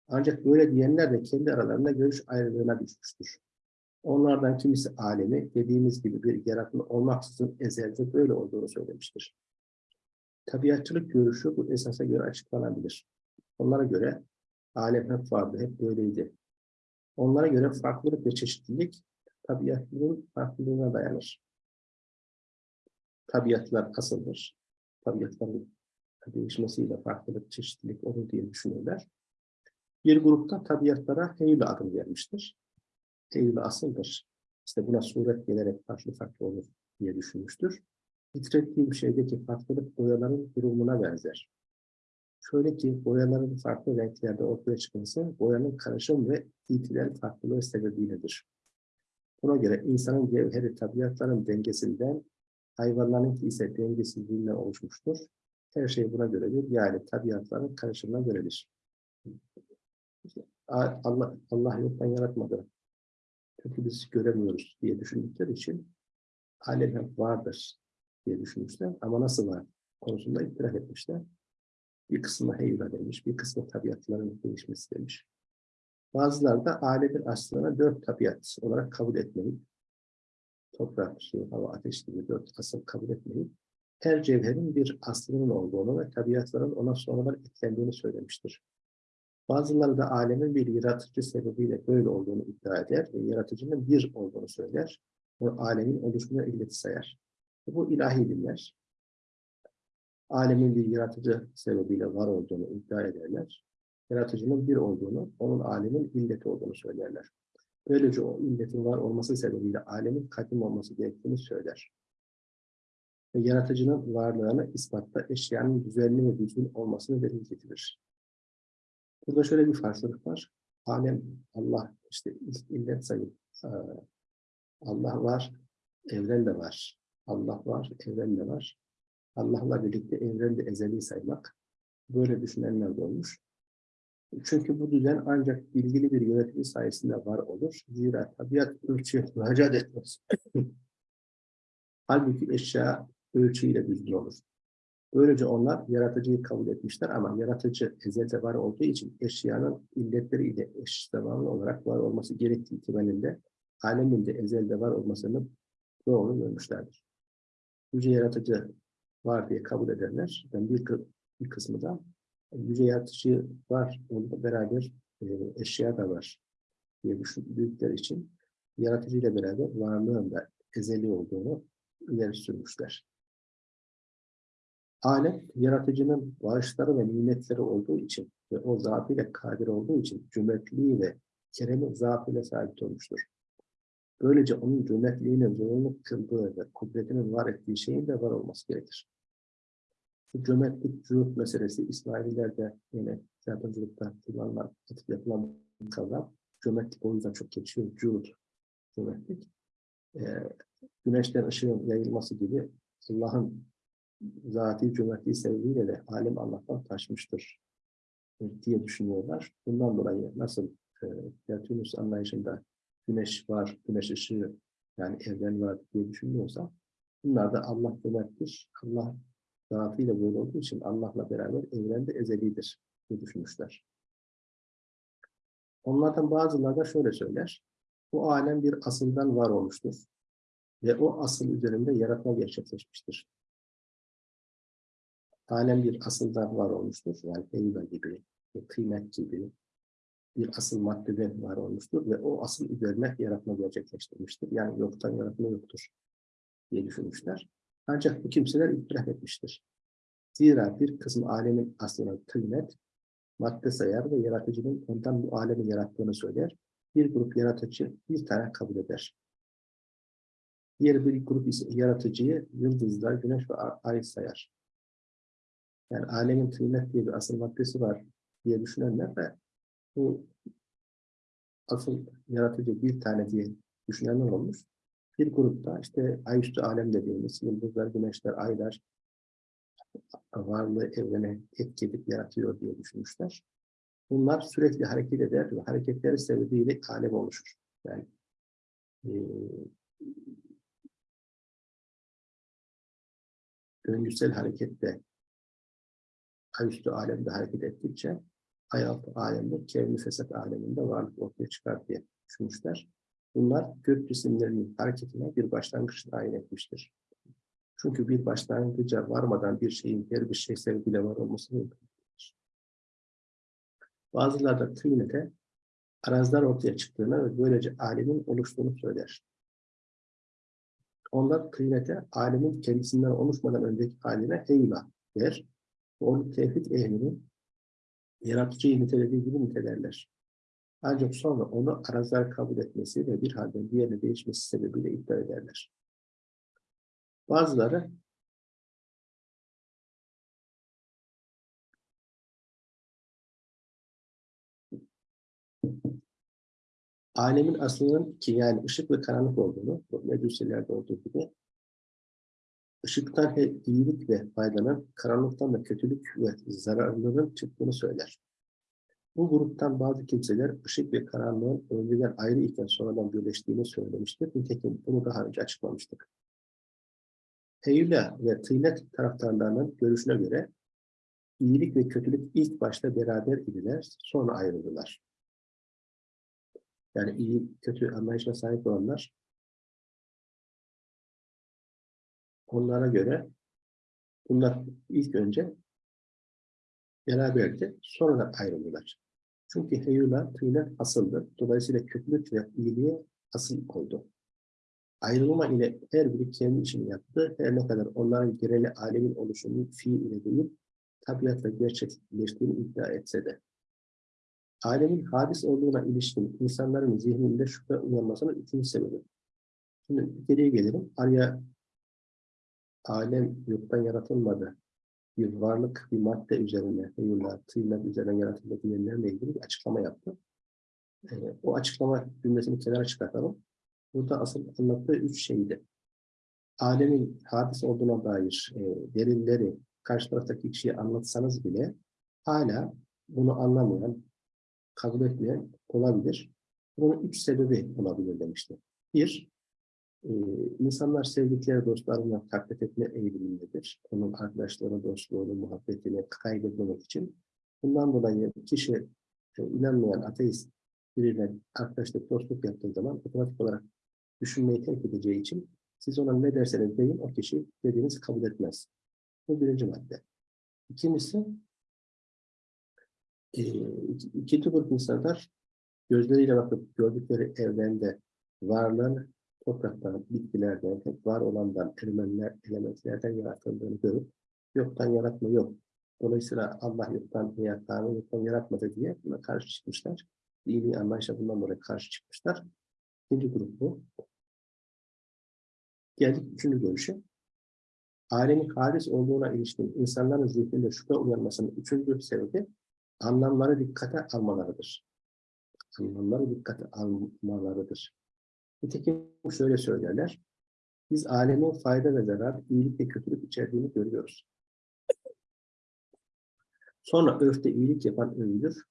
Ancak böyle diyenler de kendi aralarında görüş ayrılığına düşmüştür. Onlardan kimisi alemi dediğimiz gibi bir yaratma olmaksızın ezelde böyle olduğunu söylemiştir. Tabiatçılık görüşü bu esasa göre açıklanabilir. Onlara göre alem hep vardı, hep böyleydi. Onlara göre farklılık ve çeşitlilik tabiatlılığın farklılığına dayanır. Tabiatlar asıldır. Tabiatların değişmesiyle farklılık, çeşitlilik olur diye düşünürler. Bir grupta tabiatlara heybe adım vermiştir. Heybe asıldır. İşte buna suret gelerek farklı farklı olur diye düşünmüştür. Titrettiği bir şeydeki farklılık boyaların durumuna benzer. Şöyle ki boyaların farklı renklerde ortaya çıkması boyanın karışım ve itilal farklılığı sebebiyledir. Buna göre insanın cevheri tabiatların dengesinden, hayvanlarınki ise dengesizliğinden oluşmuştur. Her şey buna göredir. Yani tabiatların karışımına göredir. Allah, Allah yoktan yaratmadı. Çünkü biz göremiyoruz diye düşündükleri için alem vardır diye düşünmüşler. Ama nasıl var konusunda itiraf etmişler. Bir kısmı heyva demiş, bir kısmı tabiatların değişmesi demiş. Bazıları da alemin aslına dört tabiat olarak kabul etmeyip, toprak, su, hava, ateş gibi dört asıl kabul etmeyip, her cevherin bir aslının olduğunu ve tabiatların ona sonradan eklendiğini söylemiştir. Bazıları da alemin bir yaratıcı sebebiyle böyle olduğunu iddia eder ve yaratıcının bir olduğunu söyler ve alemin oluşumuna illeti sayar. Bu ilahi dinler. Alemin bir yaratıcı sebebiyle var olduğunu iddia ederler. Yaratıcının bir olduğunu, onun alemin illeti olduğunu söylerler. Böylece o illetin var olması sebebiyle alemin kadim olması gerektiğini söyler. Ve yaratıcının varlığını ispatta eşyanın düzenli ve düzgün olmasını delil getirir. Burada şöyle bir farklılık var. Alem, Allah, işte illet sayıp, eee, Allah var, evren de var. Allah var, evren de var. Allah'la birlikte evreni de ezeli saymak. Böyle düşünenler de olmuş. Çünkü bu düzen ancak bilgili bir yönetici sayesinde var olur. Zira tabiat ölçüye *laughs* müracaat etmez. Halbuki eşya ölçüyle düzgün olur. Böylece onlar yaratıcıyı kabul etmişler ama yaratıcı ezelde var olduğu için eşyanın illetleriyle eş zamanlı olarak var olması gerektiği ihtimalinde alemin de ezelde var olmasını doğru görmüşlerdir. Yüce yaratıcı var diye kabul edenler, yani bir, bir kısmı da yüce yaratıcı var, onunla beraber e, eşya da var diye düşündükleri için yaratıcıyla beraber varlığın da ezeli olduğunu ileri sürmüşler. Alem, yaratıcının bağışları ve nimetleri olduğu için ve o zatıyla kadir olduğu için cömertliği ve keremi zatıyla sabit olmuştur. Böylece onun cömertliğinin zorunlu kıldığı ve kudretinin var ettiği şeyin de var olması gerekir. Bu cömertlik, cühut meselesi İsmaililerde yine yardımcılıkta kullanılan, atıp yapılan bir kavram. Cömertlik o yüzden çok geçiyor. Cühut, cömertlik. Ee, güneşten ışığın yayılması gibi Allah'ın zati cömertliği sebebiyle de alem Allah'tan taşmıştır e, diye düşünüyorlar. Bundan dolayı nasıl e, Tertülüs anlayışında güneş var, güneş ışığı yani evren var diye düşünüyorsa bunlar da Allah cömerttir. Allah zatıyla böyle olduğu için Allah'la beraber evrende ezelidir diye düşünmüşler. Onlardan bazıları da şöyle söyler. Bu alem bir asıldan var olmuştur. Ve o asıl üzerinde yaratma gerçekleşmiştir. Alem bir asıldan var olmuştur. Yani heybe gibi, kıymet gibi bir asıl maddeden var olmuştur ve o asıl üzerine yaratma gerçekleştirmiştir. Yani yoktan yaratma yoktur. diye düşünmüşler. Ancak bu kimseler itiraf etmiştir. Zira bir kısım alemin aslına tıynet, madde sayar ve yaratıcının ondan bu alemi yarattığını söyler. Bir grup yaratıcı bir tane kabul eder. Diğer bir grup yaratıcıyı yıldızlar, güneş ve ay sayar. Yani alemin tıynet diye bir asıl maddesi var diye düşünenler de bu asıl yaratıcı bir tane diye düşünenler olmuş. Bir grupta işte ayüstü alem dediğimiz yıldızlar, güneşler, aylar varlığı evrene etki yaratıyor diye düşünmüşler. Bunlar sürekli hareket eder ve hareketleri sebebiyle alem oluşur. Yani eee döngüsel harekette ayüstü alemde hareket ettikçe hayat alemde, kevni fesat aleminde varlık ortaya çıkar diye düşünmüşler. Bunlar gök cisimlerinin hareketine bir başlangıç tayin etmiştir. Çünkü bir başlangıca varmadan bir şeyin diğer bir şey sebebiyle var olması mümkün değildir. Bazıları da tüynete arazlar ortaya çıktığını ve böylece alemin oluştuğunu söyler. Onlar kıymete alemin kendisinden oluşmadan önceki haline heyla der. Onu tevhid ehlinin yaratıcıyı nitelediği gibi nitelerler. Ancak sonra onu arazlar kabul etmesi ve bir halden diğerine değişmesi sebebiyle iddia ederler. Bazıları alemin aslının ki yani ışık ve karanlık olduğunu, bu meduselerde olduğu gibi ışıktan he- iyilik ve faydanın, karanlıktan da kötülük ve zararların çıktığını söyler. Bu gruptan bazı kimseler ışık ve karanlığın önceden ayrı iken sonradan birleştiğini söylemiştir. Nitekim bunu daha önce açıklamıştık. Heyla ve tıynet taraftarlarının görüşüne göre iyilik ve kötülük ilk başta beraber idiler, sonra ayrıldılar. Yani iyi, kötü anlayışına sahip olanlar onlara göre bunlar ilk önce beraberdi, sonra ayrıldılar. Çünkü heyula tıyla asıldı. Dolayısıyla kötülük ve iyiliğe asıl oldu. Ayrılma ile her biri kendi işini yaptı. Her ne kadar onların geneli alemin oluşumu fiil ile değil, tabiatla gerçekleştiğini iddia etse de. Alemin hadis olduğuna ilişkin insanların zihninde şüphe uyanmasının üçüncü sebebi. Şimdi geriye gelelim. Arya alem yoktan yaratılmadı. Bir varlık, bir madde üzerine, heyula, tıyla üzerine yaratıldı diyenlerle ilgili bir açıklama yaptı. Ee, o açıklama cümlesini kenara çıkartalım. Burada asıl anlattığı üç şeydi. Alemin hadis olduğuna dair e, delilleri karşı taraftaki kişiye anlatsanız bile hala bunu anlamayan, kabul etmeyen olabilir. Bunun üç sebebi olabilir demişti. Bir, e, insanlar sevdikleri dostlarına taklit etme eğilimindedir. Onun arkadaşlarına, dostluğunu, muhabbetini kaybetmemek için. Bundan dolayı kişi e, inanmayan ateist biriyle arkadaşlık, dostluk yaptığı zaman otomatik olarak düşünmeyi terk edeceği için siz ona ne derseniz deyin o kişi dediğinizi kabul etmez. Bu birinci madde. İkincisi e, iki- ikinci grup insanlar gözleriyle bakıp gördükleri evrende varlığın topraktan, bitkilerden, var olandan, elementler, elementlerden yaratıldığını görüp yoktan yaratma yok. Dolayısıyla Allah yoktan Tanrı yoktan yaratmadı diye buna karşı çıkmışlar. Dini anlayışa bundan dolayı karşı çıkmışlar. İkinci grup bu. Geldik üçüncü görüşe. Alemin halis olduğuna ilişkin insanların zihninde şüphe uyanmasının üçüncü sebebi anlamları dikkate almalarıdır. Anlamları dikkate almalarıdır. Nitekim şöyle söylerler. Biz alemin fayda ve zarar, iyilik ve kötülük içerdiğini görüyoruz. Sonra örfte iyilik yapan övülür.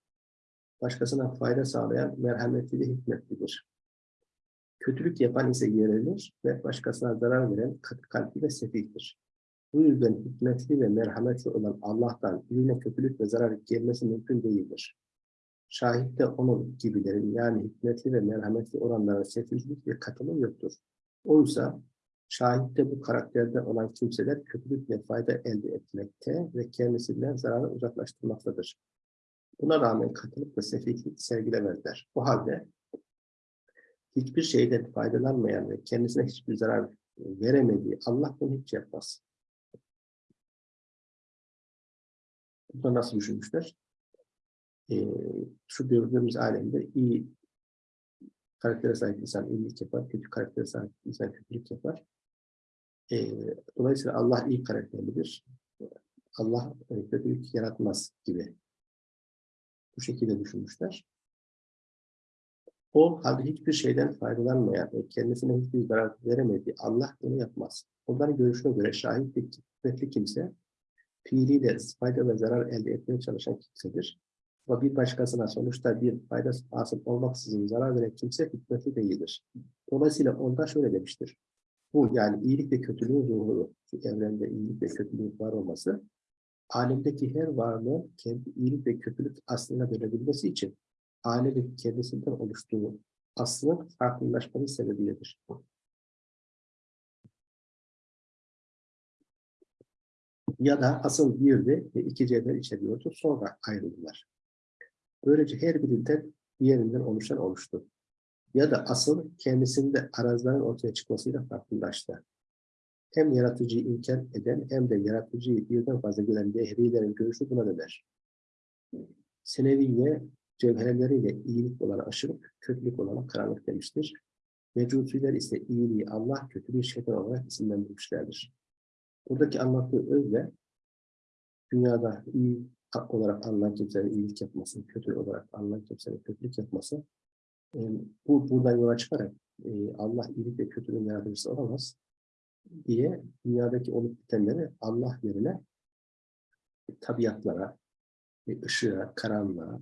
Başkasına fayda sağlayan merhametli ve hikmetlidir. Kötülük yapan ise yerilir ve başkasına zarar veren katı ve sefihtir. Bu yüzden hikmetli ve merhametli olan Allah'tan birine kötülük ve zarar gelmesi mümkün değildir. Şahitte onun gibilerin yani hikmetli ve merhametli olanların sefihlik ve katılığı yoktur. Oysa şahitte bu karakterde olan kimseler kötülük ve fayda elde etmekte ve kendisinden zararı uzaklaştırmaktadır. Buna rağmen katılık ve sefihlik sergilemezler. Bu halde hiçbir şeyden faydalanmayan ve kendisine hiçbir zarar veremediği Allah bunu hiç yapmaz. Bunu nasıl düşünmüşler? Ee, şu gördüğümüz alemde iyi karaktere sahip insan iyilik yapar, kötü karaktere sahip insan kötülük yapar. Ee, dolayısıyla Allah iyi karakterlidir. Allah e, kötülük yaratmaz gibi. Bu şekilde düşünmüşler. O halde hiçbir şeyden faydalanmayan ve kendisine hiçbir zarar veremediği Allah bunu yapmaz. Onların görüşüne göre şahitlik, kuvvetli kimse fiiliyle fayda ve zarar elde etmeye çalışan kimsedir. Ama bir başkasına sonuçta bir fayda hasıl olmaksızın zarar veren kimse hikmetli değildir. Dolayısıyla onda şöyle demiştir. Bu yani iyilik ve kötülüğün ruhu, şu evrende iyilik ve kötülüğün var olması, alemdeki her varlığın kendi iyilik ve kötülük aslına dönebilmesi için alemin kendisinden oluştuğu aslının farklılaşması sebebiyledir. Ya da asıl birdi ve iki cevher içeriyordu, sonra ayrıldılar. Böylece her birinden diğerinden oluşan oluştu. Ya da asıl kendisinde arazların ortaya çıkmasıyla farklılaştı. Hem yaratıcıyı inkar eden hem de yaratıcıyı birden fazla gören dehrilerin görüşü buna döner. Seneviye cevherleriyle iyilik olan aşırılık, kötülük olan karanlık demiştir. Mecusiler ise iyiliği Allah, kötülüğü şeytan olarak isimlendirmişlerdir. Buradaki anlattığı özle dünyada iyi olarak anılan kimsenin iyilik yapması, kötü olarak anılan kimsenin kötülük yapması e, bu buradan yola çıkarak e, Allah iyilik ve kötülüğün yaratıcısı olamaz diye dünyadaki olup bitenleri Allah yerine tabiatlara, e, ışığa, karanlığa,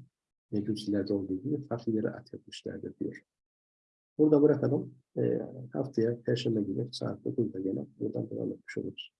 mecusilerde olduğu gibi farklı yere atfetmişlerdir diyor. Burada bırakalım. E, haftaya Perşembe günü saat 9'da gene buradan devam etmiş oluruz.